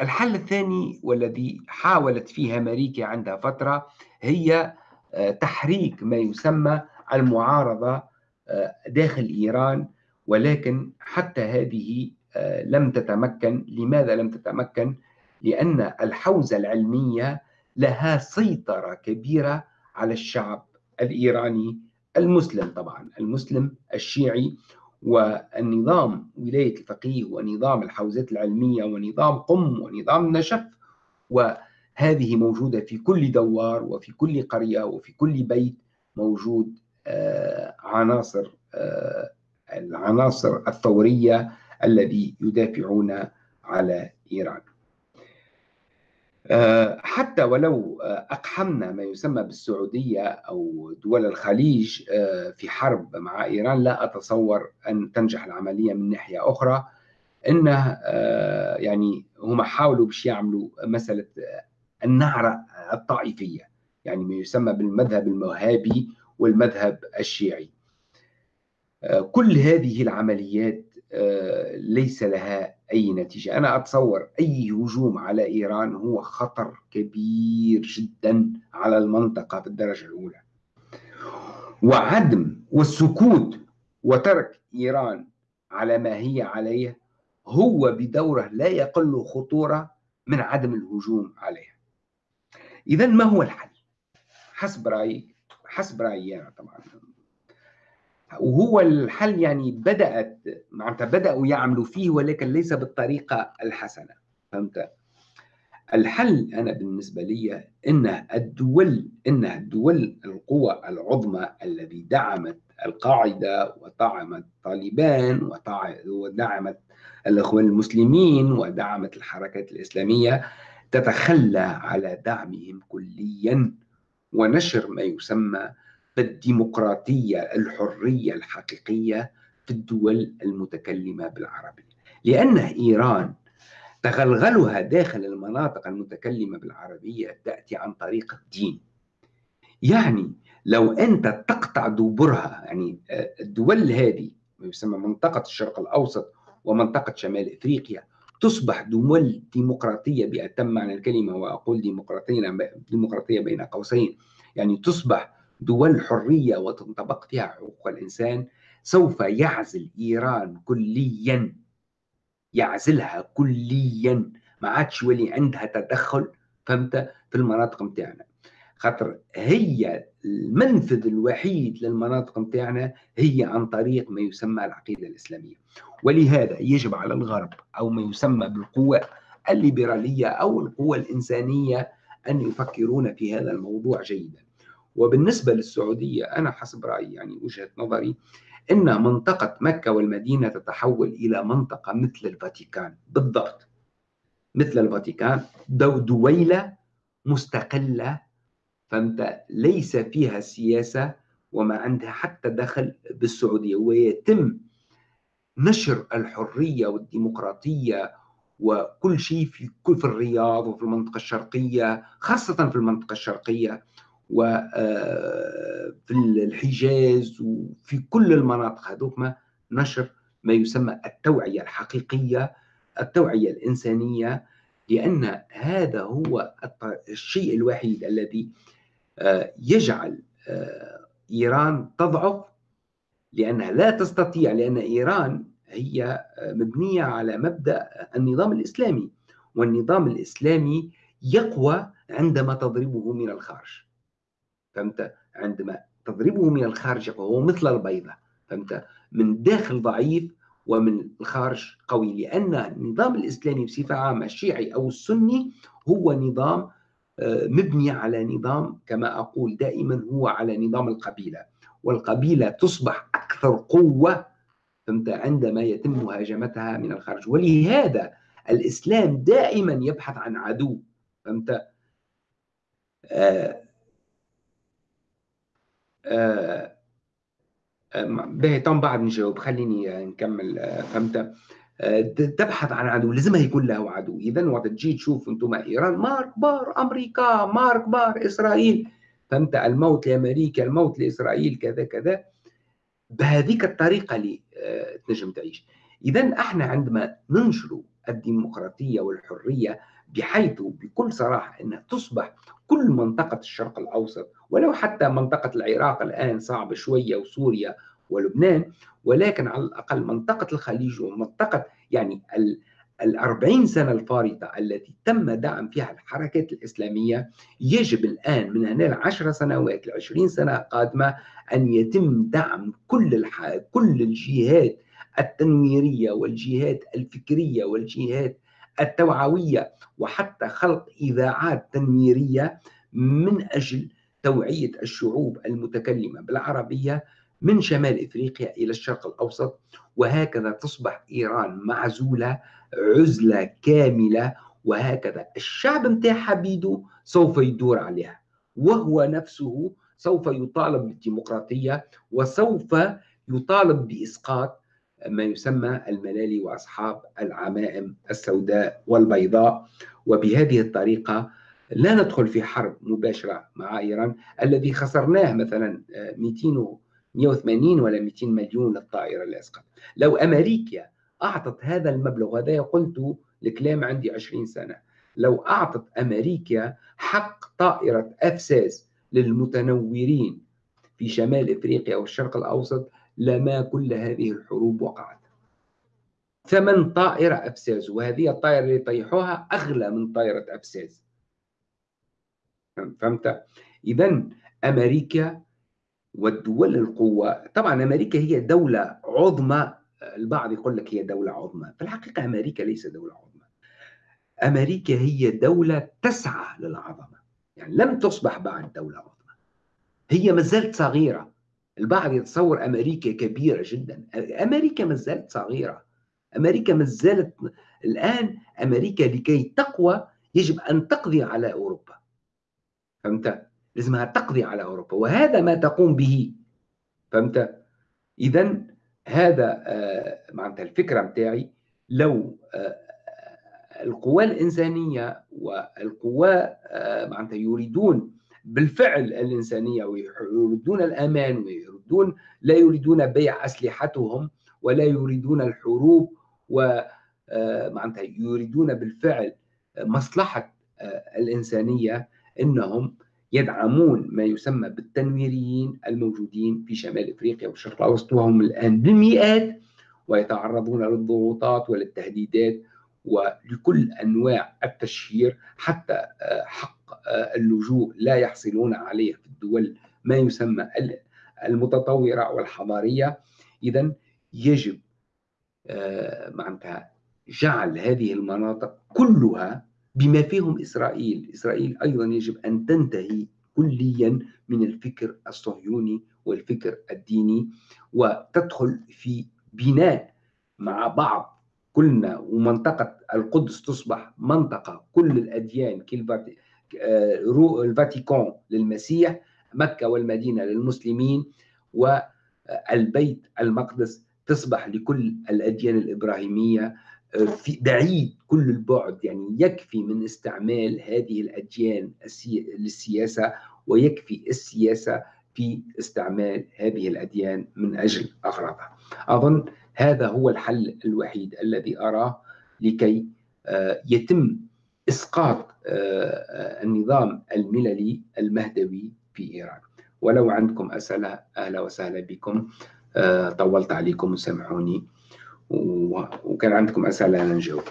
الحل الثاني والذي حاولت فيه أمريكا عندها فترة هي آه، تحريك ما يسمى المعارضة آه، داخل إيران ولكن حتى هذه لم تتمكن. لماذا لم تتمكن؟ لأن الحوزة العلمية لها سيطرة كبيرة على الشعب الإيراني المسلم طبعا المسلم الشيعي. والنظام ولاية الفقيه ونظام الحوزات العلمية ونظام قم ونظام نشف وهذه موجودة في كل دوار وفي كل قرية وفي كل بيت موجود. آه، عناصر آه، العناصر الثورية الذي يدافعون على إيران. آه، حتى ولو آه، أقحمنا ما يسمى بالسعودية أو دول الخليج آه، في حرب مع إيران لا أتصور أن تنجح العملية من ناحية أخرى. إنه يعني هم حاولوا باش يعملوا مسألة النعرة الطائفية يعني ما يسمى بالمذهب الوهابي والمذهب الشيعي. كل هذه العمليات ليس لها أي نتيجة. أنا أتصور أي هجوم على إيران هو خطر كبير جدا على المنطقة في الدرجة الأولى. وعدم والسكوت وترك إيران على ما هي عليه هو بدوره لا يقل خطورة من عدم الهجوم عليها. إذا ما هو الحل؟ حسب رأيي حسب رأيي يعني طبعا. وهو الحل يعني بدأت معناتها بدأوا يعملوا فيه ولكن ليس بالطريقة الحسنة. فهمت؟ الحل أنا بالنسبة لي أن الدول أن الدول القوى العظمى التي دعمت القاعدة ودعمت طالبان ودعمت الإخوان المسلمين ودعمت الحركات الإسلامية تتخلى على دعمهم كليا. ونشر ما يسمى بالديمقراطية الحرية الحقيقية في الدول المتكلمة بالعربية لأن إيران تغلغلها داخل المناطق المتكلمة بالعربية تأتي عن طريق الدين. يعني لو أنت تقطع دبرها يعني الدول هذه ما يسمى منطقة الشرق الأوسط ومنطقة شمال إفريقيا تصبح دول ديمقراطية بأتم معنى الكلمة وأقول ديمقراطية ديمقراطية بين قوسين. يعني تصبح دول حرية وتنطبق فيها حقوق الإنسان سوف يعزل إيران كليا. يعزلها كليا. ما عادش يولي عندها تدخل فهمت؟ في المناطق متاعنا. خاطر هي المنفذ الوحيد للمناطق متاعنا هي عن طريق ما يسمى العقيدة الإسلامية. ولهذا يجب على الغرب أو ما يسمى بالقوة الليبرالية أو القوة الإنسانية أن يفكرون في هذا الموضوع جيدا. وبالنسبة للسعودية أنا حسب رأيي يعني وجهة نظري أن منطقة مكة والمدينة تتحول إلى منطقة مثل الفاتيكان. بالضبط. مثل الفاتيكان دو دويلة مستقلة فهمت ليس فيها سياسة وما عندها حتى دخل بالسعودية ويتم نشر الحرية والديمقراطية وكل شيء في كل في الرياض وفي المنطقة الشرقية خاصة في المنطقة الشرقية وفي آه، الحجاز وفي كل المناطق. هذوك نشر ما يسمى التوعية الحقيقية التوعية الإنسانية لأن هذا هو الشيء الوحيد الذي يجعل آه، إيران تضعف لأنها لا تستطيع لأن إيران هي مبنية على مبدأ النظام الإسلامي والنظام الإسلامي يقوى عندما تضربه من الخارج. فهمت؟ عندما تضربه من الخارج فهو مثل البيضة. فهمت؟ من الداخل ضعيف ومن الخارج قوي لأن النظام الإسلامي بصفة عامة الشيعي أو السني هو نظام آه، مبني على نظام كما أقول دائما هو على نظام القبيلة والقبيلة تصبح أكثر قوة عندما يتم مهاجمتها من الخارج. ولهذا الإسلام دائما يبحث عن عدو فهمت؟ آه آه طبعا بعد نجاوب خليني نكمل آه، فهمت؟ آه، تبحث عن عدو لازم يكون له عدو. اذا وقت تجي تشوف أنتم إيران مار كبار أمريكا مار كبار إسرائيل. فهمت الموت لأمريكا الموت لإسرائيل كذا كذا. بهذيك الطريقة اللي آه، تنجم تعيش. اذا إحنا عندما ننشر الديمقراطية والحرية بحيث بكل صراحة إنها تصبح كل منطقة الشرق الأوسط ولو حتى منطقة العراق الآن صعبة شوية وسوريا ولبنان ولكن على الأقل منطقة الخليج ومنطقة يعني الأربعين سنة الفارطة التي تم دعم فيها الحركات الإسلامية يجب الآن من هنا العشر سنوات العشرين سنة قادمة أن يتم دعم كل الح... كل الجهات التنويرية والجهات الفكرية والجهات التوعوية وحتى خلق إذاعات تنويرية من أجل توعية الشعوب المتكلمة بالعربية من شمال إفريقيا إلى الشرق الأوسط وهكذا تصبح إيران معزولة عزلة كاملة وهكذا الشعب متاعها بيدو سوف يدور عليها وهو نفسه سوف يطالب بالديمقراطية وسوف يطالب بإسقاط ما يسمى الملالي وأصحاب العمائم السوداء والبيضاء. وبهذه الطريقة لا ندخل في حرب مباشرة مع إيران الذي خسرناه مثلا 200 آه، 180 ولا 200 مليون للطائرة اللي أسقط لو أمريكا أعطت هذا المبلغ هذا قلت الكلام عندي 20 سنة. لو أعطت أمريكا حق طائرة أفساس للمتنورين في شمال إفريقيا والشرق الأوسط لما كل هذه الحروب وقعت. ثمن طائرة أفساس وهذه الطائرة اللي يطيحوها أغلى من طائرة أفساس. فهمت؟ اذا أمريكا والدول القوة. طبعا أمريكا هي دولة عظمى. البعض يقول لك هي دولة عظمى. في الحقيقة أمريكا ليس دولة عظمى. أمريكا هي دولة تسعى للعظمة. يعني لم تصبح بعد دولة عظمى. هي ما زالت صغيرة. البعض يتصور أمريكا كبيرة جدا. أمريكا ما زالت صغيرة. أمريكا ما زالت الآن أمريكا لكي تقوى يجب أن تقضي على أوروبا. فهمت؟ لازمها تقضي على أوروبا وهذا ما تقوم به فهمت؟ إذا هذا آه، معناتها الفكرة متاعي لو آه، القوى الإنسانية والقوى آه، معناتها يريدون بالفعل الإنسانية ويريدون الأمان ويريدون لا يريدون بيع أسلحتهم ولا يريدون الحروب ومعناتها يريدون بالفعل مصلحة الإنسانية إنهم يدعمون ما يسمى بالتنويريين الموجودين في شمال إفريقيا والشرق الأوسط وهم الآن بالمئات ويتعرضون للضغوطات وللتهديدات ولكل أنواع التشهير حتى آه، حق آه، اللجوء لا يحصلون عليه في الدول ما يسمى المتطورة والحضارية. إذا يجب آه، معناتها جعل هذه المناطق كلها بما فيهم إسرائيل. إسرائيل أيضا يجب أن تنتهي كليا من الفكر الصهيوني والفكر الديني وتدخل في بناء مع بعض كلنا ومنطقة القدس تصبح منطقة كل الأديان الفاتيكان للمسيح مكة والمدينة للمسلمين والبيت المقدس تصبح لكل الأديان الإبراهيمية. في بعيد كل البعد يعني يكفي من استعمال هذه الأديان للسياسة ويكفي السياسة في استعمال هذه الأديان من أجل أغراضها. أظن هذا هو الحل الوحيد الذي أراه لكي آه، يتم إسقاط آه، النظام المللي المهدوي في إيران. ولو عندكم أسئلة أهلا وسهلا بكم. آه، طولت عليكم وسامحوني وكان عندكم أسئلة أنا نجاوب.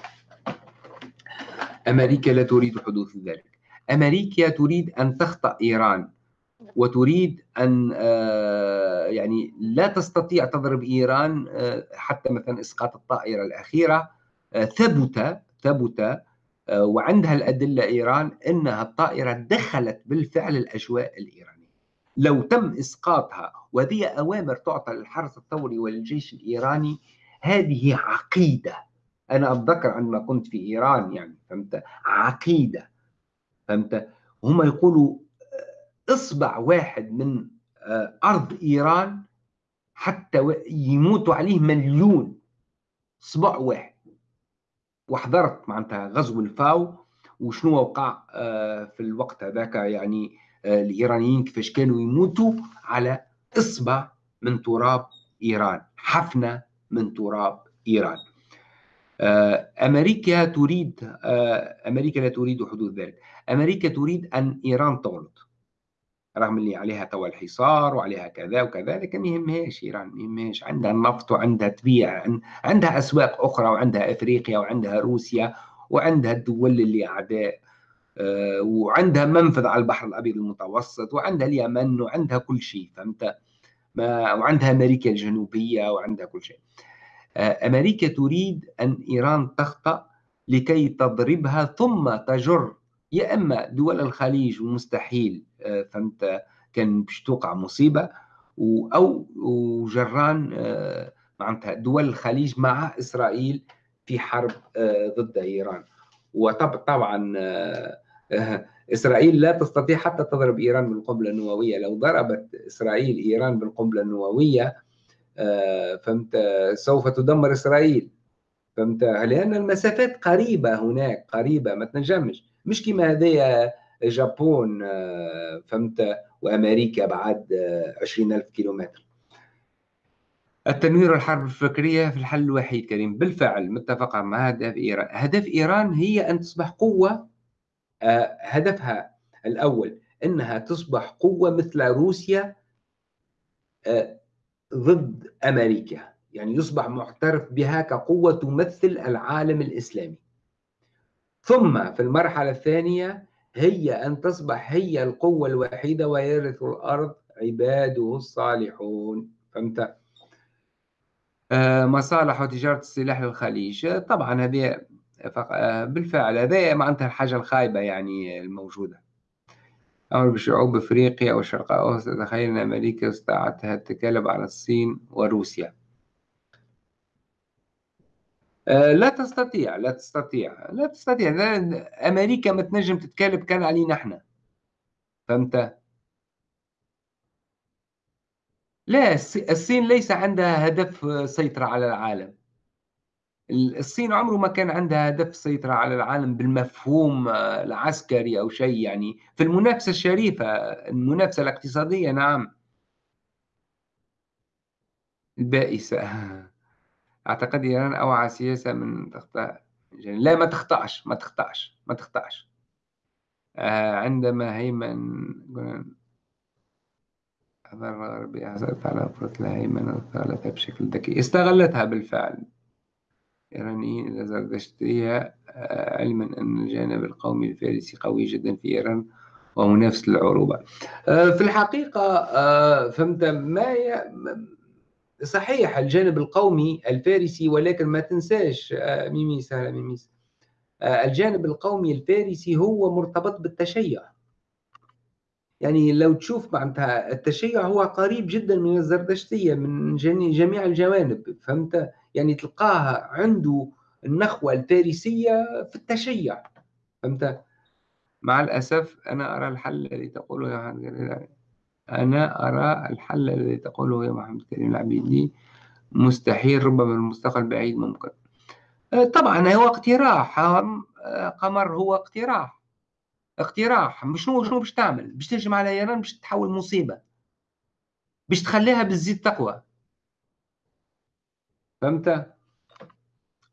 أمريكا لا تريد حدوث ذلك. أمريكا تريد أن تخطأ إيران وتريد أن آه، يعني لا تستطيع تضرب إيران آه، حتى مثلا إسقاط الطائرة الأخيرة آه، ثبت ثبت وعندها الأدلة إيران أنها الطائرة دخلت بالفعل الأجواء الإيرانية. لو تم إسقاطها وهذه أوامر تعطى للحرس الثوري وللجيش الإيراني هذه عقيدة. أنا أتذكر عندما كنت في إيران يعني فهمت؟ عقيدة فهمت؟ هم يقولوا آه، إصبع واحد من آه، أرض إيران حتى يموتوا عليه مليون. إصبع واحد. وحضرت معناتها غزو الفاو وشنو وقع آه، في الوقت هذاك يعني الإيرانيين كيفاش كانوا يموتوا على إصبع من تراب إيران. حفنة من تراب إيران. آه، أمريكا تريد آه، أمريكا لا تريد حدوث ذلك. أمريكا تريد أن إيران تغلط رغم اللي عليها توا الحصار وعليها كذا وكذا لكن ما يهمهاش إيران ما يهمهاش. عندها النفط وعندها تبيع عندها أسواق أخرى وعندها أفريقيا وعندها روسيا وعندها الدول اللي أعداء آه، وعندها منفذ على البحر الأبيض المتوسط وعندها اليمن وعندها كل شيء فهمت؟ ما وعندها أمريكا الجنوبية وعندها كل شيء. آه، أمريكا تريد أن إيران تخطأ لكي تضربها ثم تجر. يا إما دول الخليج ومستحيل آه، فهمت؟ كان باش توقع مصيبة أو وجران آه، معناتها دول الخليج مع إسرائيل في حرب ضد إيران. وطبعا إسرائيل لا تستطيع حتى تضرب إيران بالقنبلة النووية. لو ضربت إسرائيل إيران بالقنبلة النووية آه، فهمت سوف تدمر إسرائيل. فهمت لأن المسافات قريبة هناك قريبة ما تنجمش. مش كما هذايا جابون آه، فهمت وأمريكا بعد آه، عشرين ألف كيلومتر. التنوير والحرب الفكرية في الحل الوحيد كريم. بالفعل متفق مع هدف إيران. هدف إيران هي أن تصبح قوة هدفها الأول أنها تصبح قوة مثل روسيا ضد أمريكا. يعني يصبح معترف بها كقوة تمثل العالم الإسلامي. ثم في المرحلة الثانية هي أن تصبح هي القوة الوحيدة ويرث الأرض عباده الصالحون. فهمت؟ آه، مصالح وتجارة السلاح للخليج طبعا هذه آه، بالفعل هذه معناتها الحاجة الخايبة يعني الموجودة. أمر بشعوب أفريقيا والشرق الأوسط تخيل أن أمريكا استطاعت التغلب على الصين وروسيا. آه، لا تستطيع لا تستطيع لا تستطيع. أمريكا ما تنجم تتكلم كان علينا إحنا فهمت؟ لا الصين ليس عندها هدف سيطرة على العالم. الصين عمره ما كان عندها هدف سيطرة على العالم بالمفهوم العسكري أو شيء يعني. في المنافسة الشريفة المنافسة الاقتصادية نعم. البائسة. أعتقد إيران أوعى سياسة من تخطأ لا ما تخطأش ما تخطأش ما تخطأش. آه، عندما هيمن حضر الغربية حصلت على فرصة الهيمنة واستغلتها بشكل ذكي. استغلتها بالفعل. الإيرانيين إذا زردشتية آه، علما أن الجانب القومي الفارسي قوي جدا في إيران ومنافس للعروبة. آه، في الحقيقة فهمت ما صحيح الجانب القومي الفارسي ولكن ما تنساش آه، ميميس هلا ميميس. آه، الجانب القومي الفارسي هو مرتبط بالتشيع. يعني لو تشوف معناتها التشيع هو قريب جدا من الزردشتية من جميع الجوانب فهمت؟ يعني تلقاها عنده النخوة الفارسية في التشيع فهمت؟ مع الأسف أنا أرى الحل الذي تقوله يا أنا أرى الحل الذي تقوله يا محمد كريم العبيدي مستحيل ربما المستقبل بعيد ممكن. أه، طبعا هو اقتراح أه، قمر هو اقتراح. اقتراح شنو شنو باش تعمل؟ باش تهجم على إيران باش تحول مصيبة. باش تخليها بالزيت تقوى. فهمت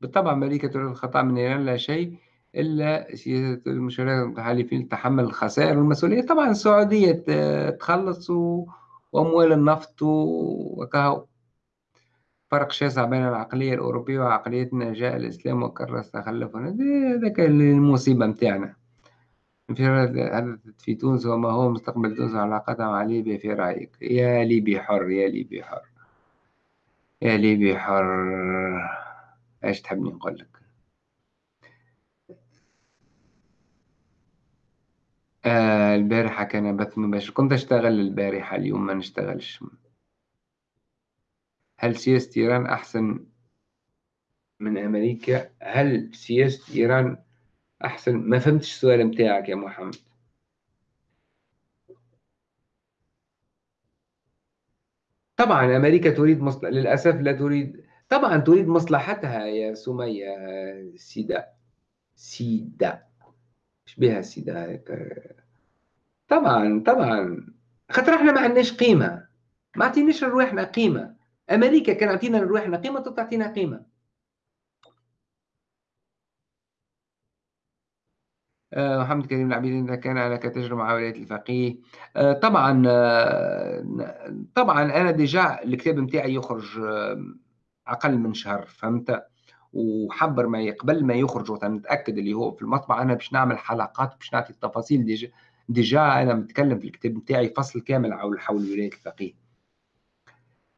بالطبع تريد الخطأ من إيران لا شيء إلا سياسة المشاركة المتحالفين تحمل الخسائر والمسؤولية. طبعا السعودية تخلص وأموال النفط وكهو. فرق شاسع بين العقلية الأوروبية وعقليتنا جاء الإسلام وكرس تخلفنا هذاك المصيبة متاعنا. حدثت في تونس وما هو مستقبل تونس وعلاقتها مع ليبيا في رأيك؟ يا ليبي حر يا ليبي حر. يا ليبي حر إيش تحبني نقول لك؟ آه البارحة كان بث مباشر. كنت أشتغل البارحة اليوم ما نشتغلش. هل سياسة إيران أحسن من أمريكا؟ هل سياسة إيران أحسن؟ ما فهمتش السؤال متاعك يا محمد. طبعا أمريكا تريد مصلحة للأسف لا تريد طبعا تريد مصلحتها يا سمية سيدة سيدة إيش بها هيك طبعا طبعا. خاطر إحنا ما عندناش قيمة. ما عطيناش لروحنا قيمة. أمريكا كان عطينا لروحنا قيمة تعطينا قيمة. محمد كريم العبيد إذا كان لك تجربة مع ولاية الفقيه. آه، طبعا آه، طبعا أنا ديجا الكتاب نتاعي يخرج أقل من شهر فهمت؟ وحبر ما قبل ما يخرج نتاكد اللي هو في المطبعة أنا باش نعمل حلقات باش نعطي التفاصيل déjà déjà أنا متكلم في الكتاب نتاعي فصل كامل حول حول ولاية الفقيه.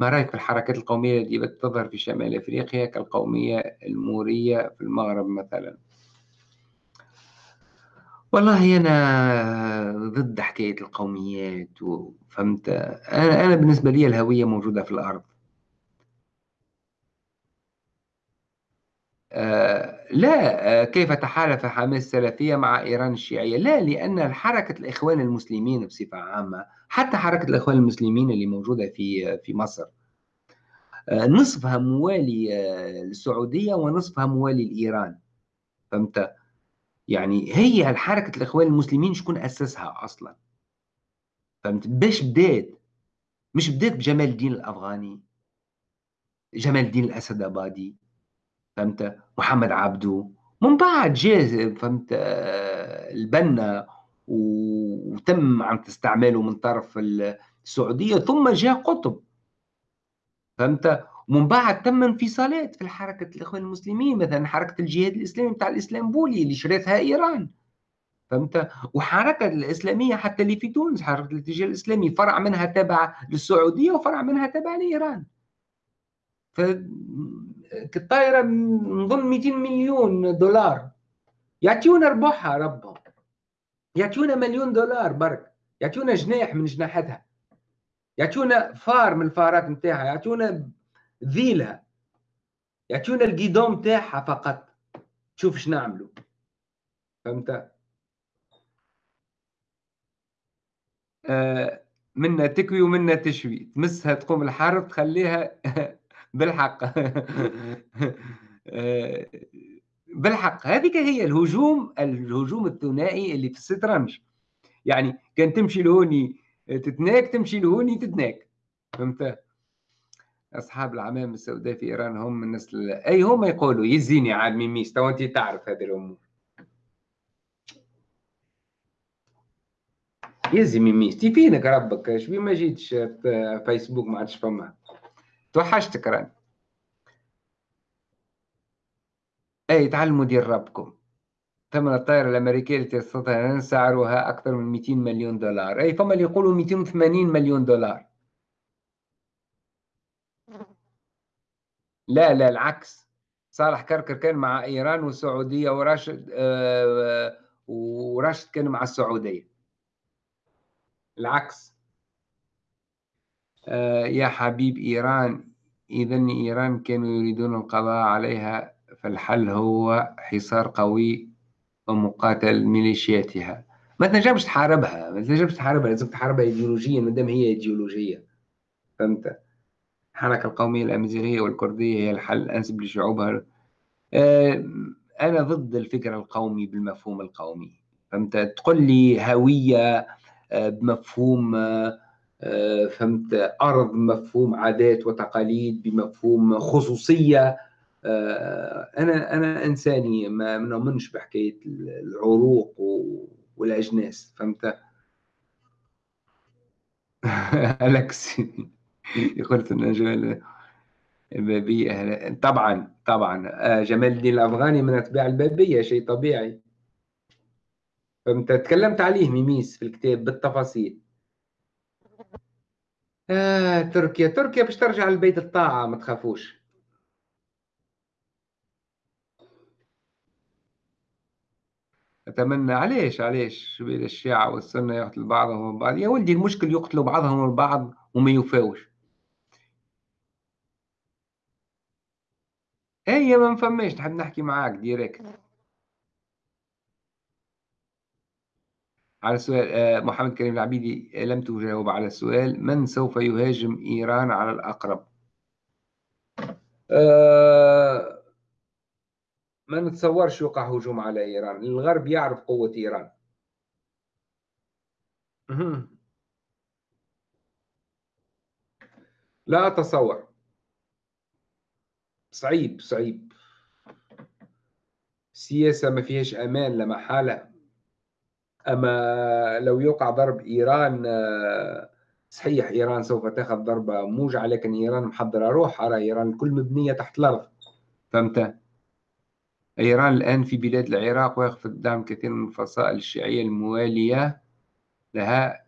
ما رأيك في الحركات القومية التي تظهر في شمال أفريقيا كالقومية المورية في المغرب مثلا؟ والله أنا ضد حكاية القوميات وفهمت أنا أنا بالنسبة لي الهوية موجودة في الأرض. آه، لا آه، كيف تحالف حماس السلفية مع إيران الشيعية؟ لا لأن حركة الإخوان المسلمين بصفة عامة حتى حركة الإخوان المسلمين اللي موجودة في في مصر آه، نصفها موالي للسعودية ونصفها موالي لإيران فهمت؟ يعني هي حركة الإخوان المسلمين شكون أسسها أصلا. فهمت؟ باش بدات مش بدات بجمال الدين الأفغاني جمال الدين الأسد أبادي فهمت؟ محمد عبده من بعد جاء فهمت؟ آه، البنا وتم عم تستعمله من طرف السعودية ثم جاء قطب. فهمت؟ ومن بعد تم انفصالات في الحركة الإخوان المسلمين مثلا حركة الجهاد الإسلامي بتاع الإسلامبولي اللي شريتها إيران. فهمت؟ وحركة الإسلامية حتى اللي في تونس حركة الاتجاه الإسلامي فرع منها تابع للسعودية وفرع منها تابع لإيران. فالطائرة نظن 200 مليون دولار. يعطيونا ربحها ربهم يعطيونا مليون دولار برك. يعطيونا جناح من جناحاتها. يعطيونا فار من الفارات نتاعها. يعطيونا ذيلها يعطيونا الجيدون نتاعها فقط. شوف إيش نعملوا فهمت؟ آه منا تكوي ومنا تشوي. تمسها تقوم الحرب تخليها بالحق. آه بالحق. هذيك هي الهجوم الهجوم الثنائي اللي في الشطرنج يعني كان تمشي لهوني تتناك تمشي لهوني تتناك. فهمت؟ أصحاب العمام السوداء في إيران هم نسل أي هم يقولوا يزيني عاد ميميس تو انت تعرف هذه الأمور. يزي ميميس تي فينك ربك؟ شبي ما جيتش فيسبوك؟ ما عادش فما. توحشتك راني أي تعلموا دير ربكم. ثمن الطائرة الأمريكية التي تستطيع سعرها أكثر من 200 مليون دولار. أي فما اللي يقولوا 280 مليون دولار. لا لا العكس. صالح كركر كان مع إيران والسعودية وراشد آه وراشد كان مع السعودية. العكس. آه يا حبيب إيران إذا إيران كانوا يريدون القضاء عليها فالحل هو حصار قوي ومقاتل ميليشياتها. ما تنجمش تحاربها ما تنجمش تحاربها لازم تحاربها ايديولوجيا ما دام هي إيديولوجية. فهمت؟ الحركة القومية الأمازيغية والكردية هي الحل الانسب لشعوبها. آه، أنا ضد الفكر القومي بالمفهوم القومي. فهمت؟ تقول لي هوية آه، بمفهوم آه، فهمت؟ أرض بمفهوم عادات وتقاليد بمفهوم خصوصية. آه، أنا أنا إنساني ما نؤمنش بحكاية العروق والأجناس. فهمت؟ الكس ان جمال البابية. طبعا طبعا. آه، جمال الدين الأفغاني من أتباع البابية شيء طبيعي. فهمت تكلمت عليه ميميس في الكتاب بالتفاصيل. آه تركيا تركيا باش ترجع لبيت الطاعة ما تخافوش. أتمنى. علاش علاش؟ بين الشيعة والسنة يقتل بعضهم البعض يا ولدي المشكل يقتلوا بعضهم البعض وما يوفاوش. هي ما فماش نحب نحكي معاك ديريكت. على السؤال آه، محمد كريم العبيدي لم تجاوب على السؤال من سوف يهاجم إيران على الأقرب؟ أه ما نتصورش يوقع هجوم على إيران الغرب يعرف قوة إيران. لا أتصور. صعيب صعيب. السياسة ما فيهاش أمان لا محالة. أما لو يوقع ضرب إيران صحيح إيران سوف تأخذ ضربة موجعة لكن إيران محضرة روحها إيران كل مبنية تحت الأرض. فهمت؟ إيران الآن في بلاد العراق ويخفض دعم كثير من الفصائل الشيعية الموالية لها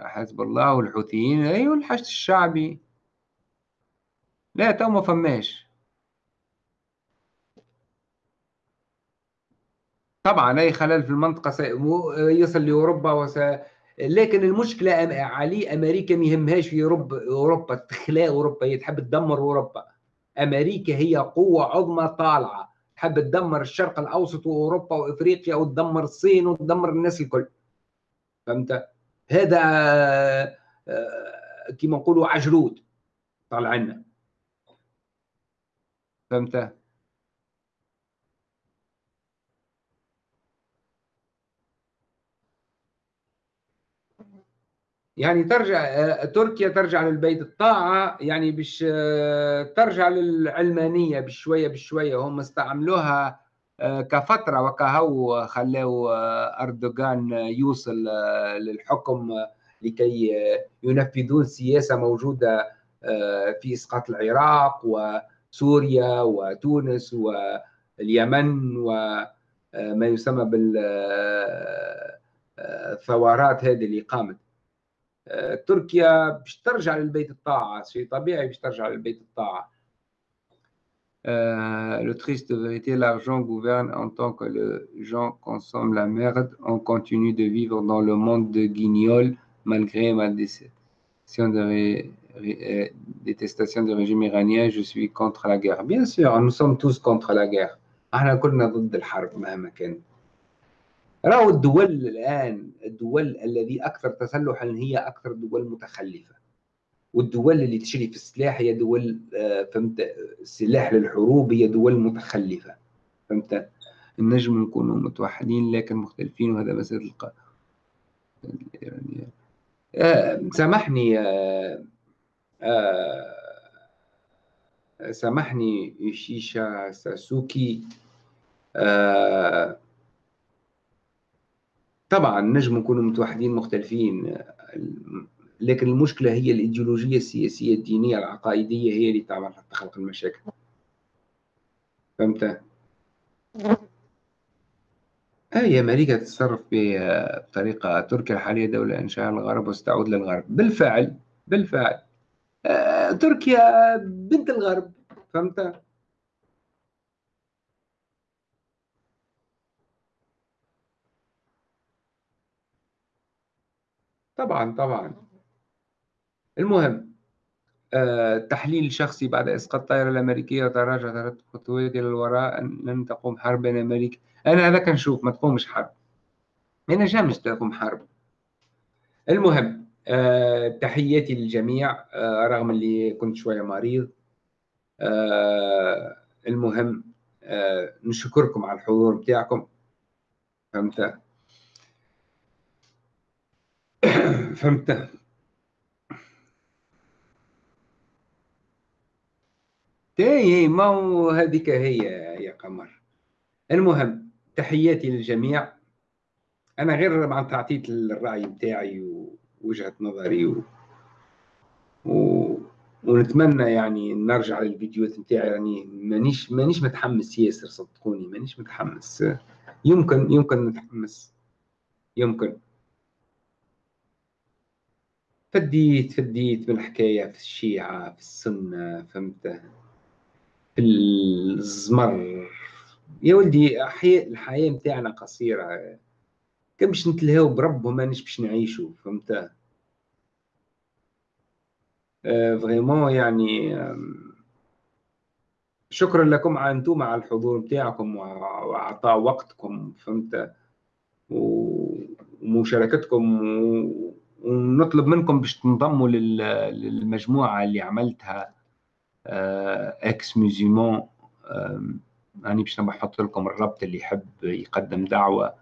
حزب الله والحوثيين. أيوة الحشد الشعبي. لا تو ما فماش. طبعا أي خلل في المنطقة يصل لأوروبا وس... لكن المشكلة علي أمريكا ما يهمهاش في أوروبا أوروبا. تخلاء أوروبا هي تحب تدمر أوروبا. أمريكا هي قوة عظمى طالعة. حب تدمر الشرق الأوسط وأوروبا وإفريقيا وتدمر الصين وتدمر الناس الكل. فهمت؟ هذا آه، كما نقولوا عجرود طالع عنا فهمت؟ يعني ترجع تركيا ترجع للبيت. الطاعة يعني باش ترجع للعلمانية بشوية بشوية. هم استعملوها كفترة وكهو خلاو أردوغان يوصل للحكم لكي ينفذون سياسة موجودة في إسقاط العراق وسوريا وتونس واليمن ما يسمى بالثورات هذه اللي قامت. تركيا باش ترجع للبيت الطاعة شيء طبيعي باش ترجع للبيت الطاعة Euh, le triste vérité, l'argent gouverne en tant que les gens consomment la merde. On continue de vivre dans le monde de guignols malgré ma détestation de, ré, ré, détestation du régime iranien. Je suis contre la guerre. Bien sûr, nous sommes tous contre la guerre. راهو الدول الآن الدول الذي أكثر تسلحا هي أكثر دول متخلفة. والدول اللي تشري في السلاح هي دول فهمت؟ سلاح للحروب هي دول متخلفة. فهمت؟ النجم نكونوا متوحدين لكن مختلفين وهذا مسألة الق... يعني آه سامحني آه آه سامحني يوشيشا ساسوكي آه طبعا نجم نكونوا متوحدين مختلفين. لكن المشكلة هي الإيديولوجية السياسية الدينية العقائدية هي اللي تعمل حتى خلق المشاكل. فهمت؟ هي أمريكا تتصرف بطريقة تركيا الحالية دولة إنشاء الغرب وستعود للغرب. بالفعل بالفعل. آه، تركيا بنت الغرب. فهمت؟ طبعا طبعا. المهم آه، تحليل شخصي بعد إسقاط الطائرة الأمريكية وتراجع ثلاث خطوات إلى الوراء لن تقوم حرب بين أمريكا أنا هذا كنشوف ما تقومش حرب. ما نجمش تقوم حرب. المهم آه، تحياتي للجميع آه، رغم اللي كنت شوية مريض. المهم نشكركم على الحضور بتاعكم. فهمت؟ فهمت. اي ما هو هذيك هي يا قمر؟ المهم تحياتي للجميع. أنا غير مع تعطيت الرأي بتاعي ووجهة نظري و... و... ونتمنى يعني نرجع للفيديوهات نتاعي. يعني مانيش مانيش متحمس ياسر صدقوني مانيش متحمس. يمكن يمكن نتحمس. يمكن. فديت فديت من الحكاية في الشيعة في السنة فهمت؟ في الزمر. يا ولدي الحياة متاعنا قصيرة. كان باش نتلهاو بربهم مانيش باش نعيشوا فهمت؟ فريمون يعني شكرا لكم على أنتم على الحضور بتاعكم وعطاء وقتكم فهمت؟ ومشاركتكم ونطلب منكم باش تنضموا للمجموعة اللي عملتها إكس ميزيمون راني باش نحط لكم الرابط اللي يحب يقدم دعوة.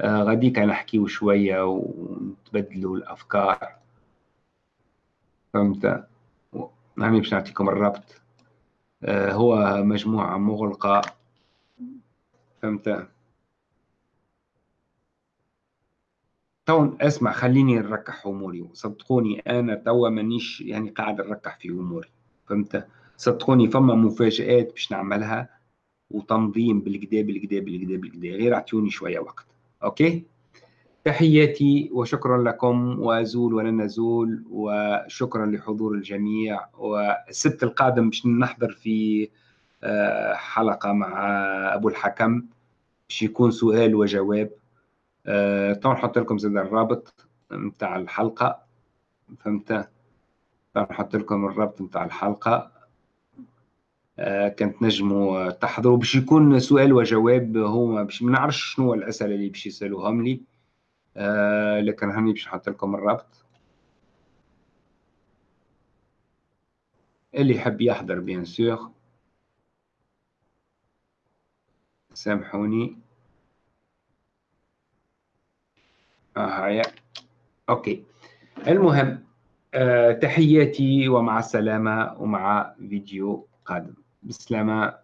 آه، غاديك نحكيو شوية ونتبدلوا الأفكار. فهمت؟ راني باش نعطيكم الرابط. آه، هو مجموعة مغلقة. فهمت؟ تو اسمع خليني نركح أموري. صدقوني أنا توا مانيش يعني قاعد نركح في أموري فهمت؟ صدقوني فما مفاجآت باش نعملها وتنظيم بالكدا بالكدا بالكدا بالكدا. غير اعطوني شوية وقت. OK؟ تحياتي وشكرا لكم وأزول ولن ازول وشكرا لحضور الجميع والسبت القادم باش نحضر في آه، حلقة مع أبو الحكم باش يكون سؤال وجواب. أه تو نحط لكم زاد الرابط نتاع الحلقة. فهمت؟ نحط لكم الرابط نتاع الحلقة. آه كانت نجموا تحضروا. باش يكون سؤال وجواب هما باش ما نعرفش شنو الأسئلة اللي باش يسألوهم لي. آه لكن هاني باش نحط لكم الرابط. اللي يحب يحضر bien sûr. سامحوني. هيا OK. المهم آه، تحياتي ومع السلامة ومع فيديو قادم. بالسلامة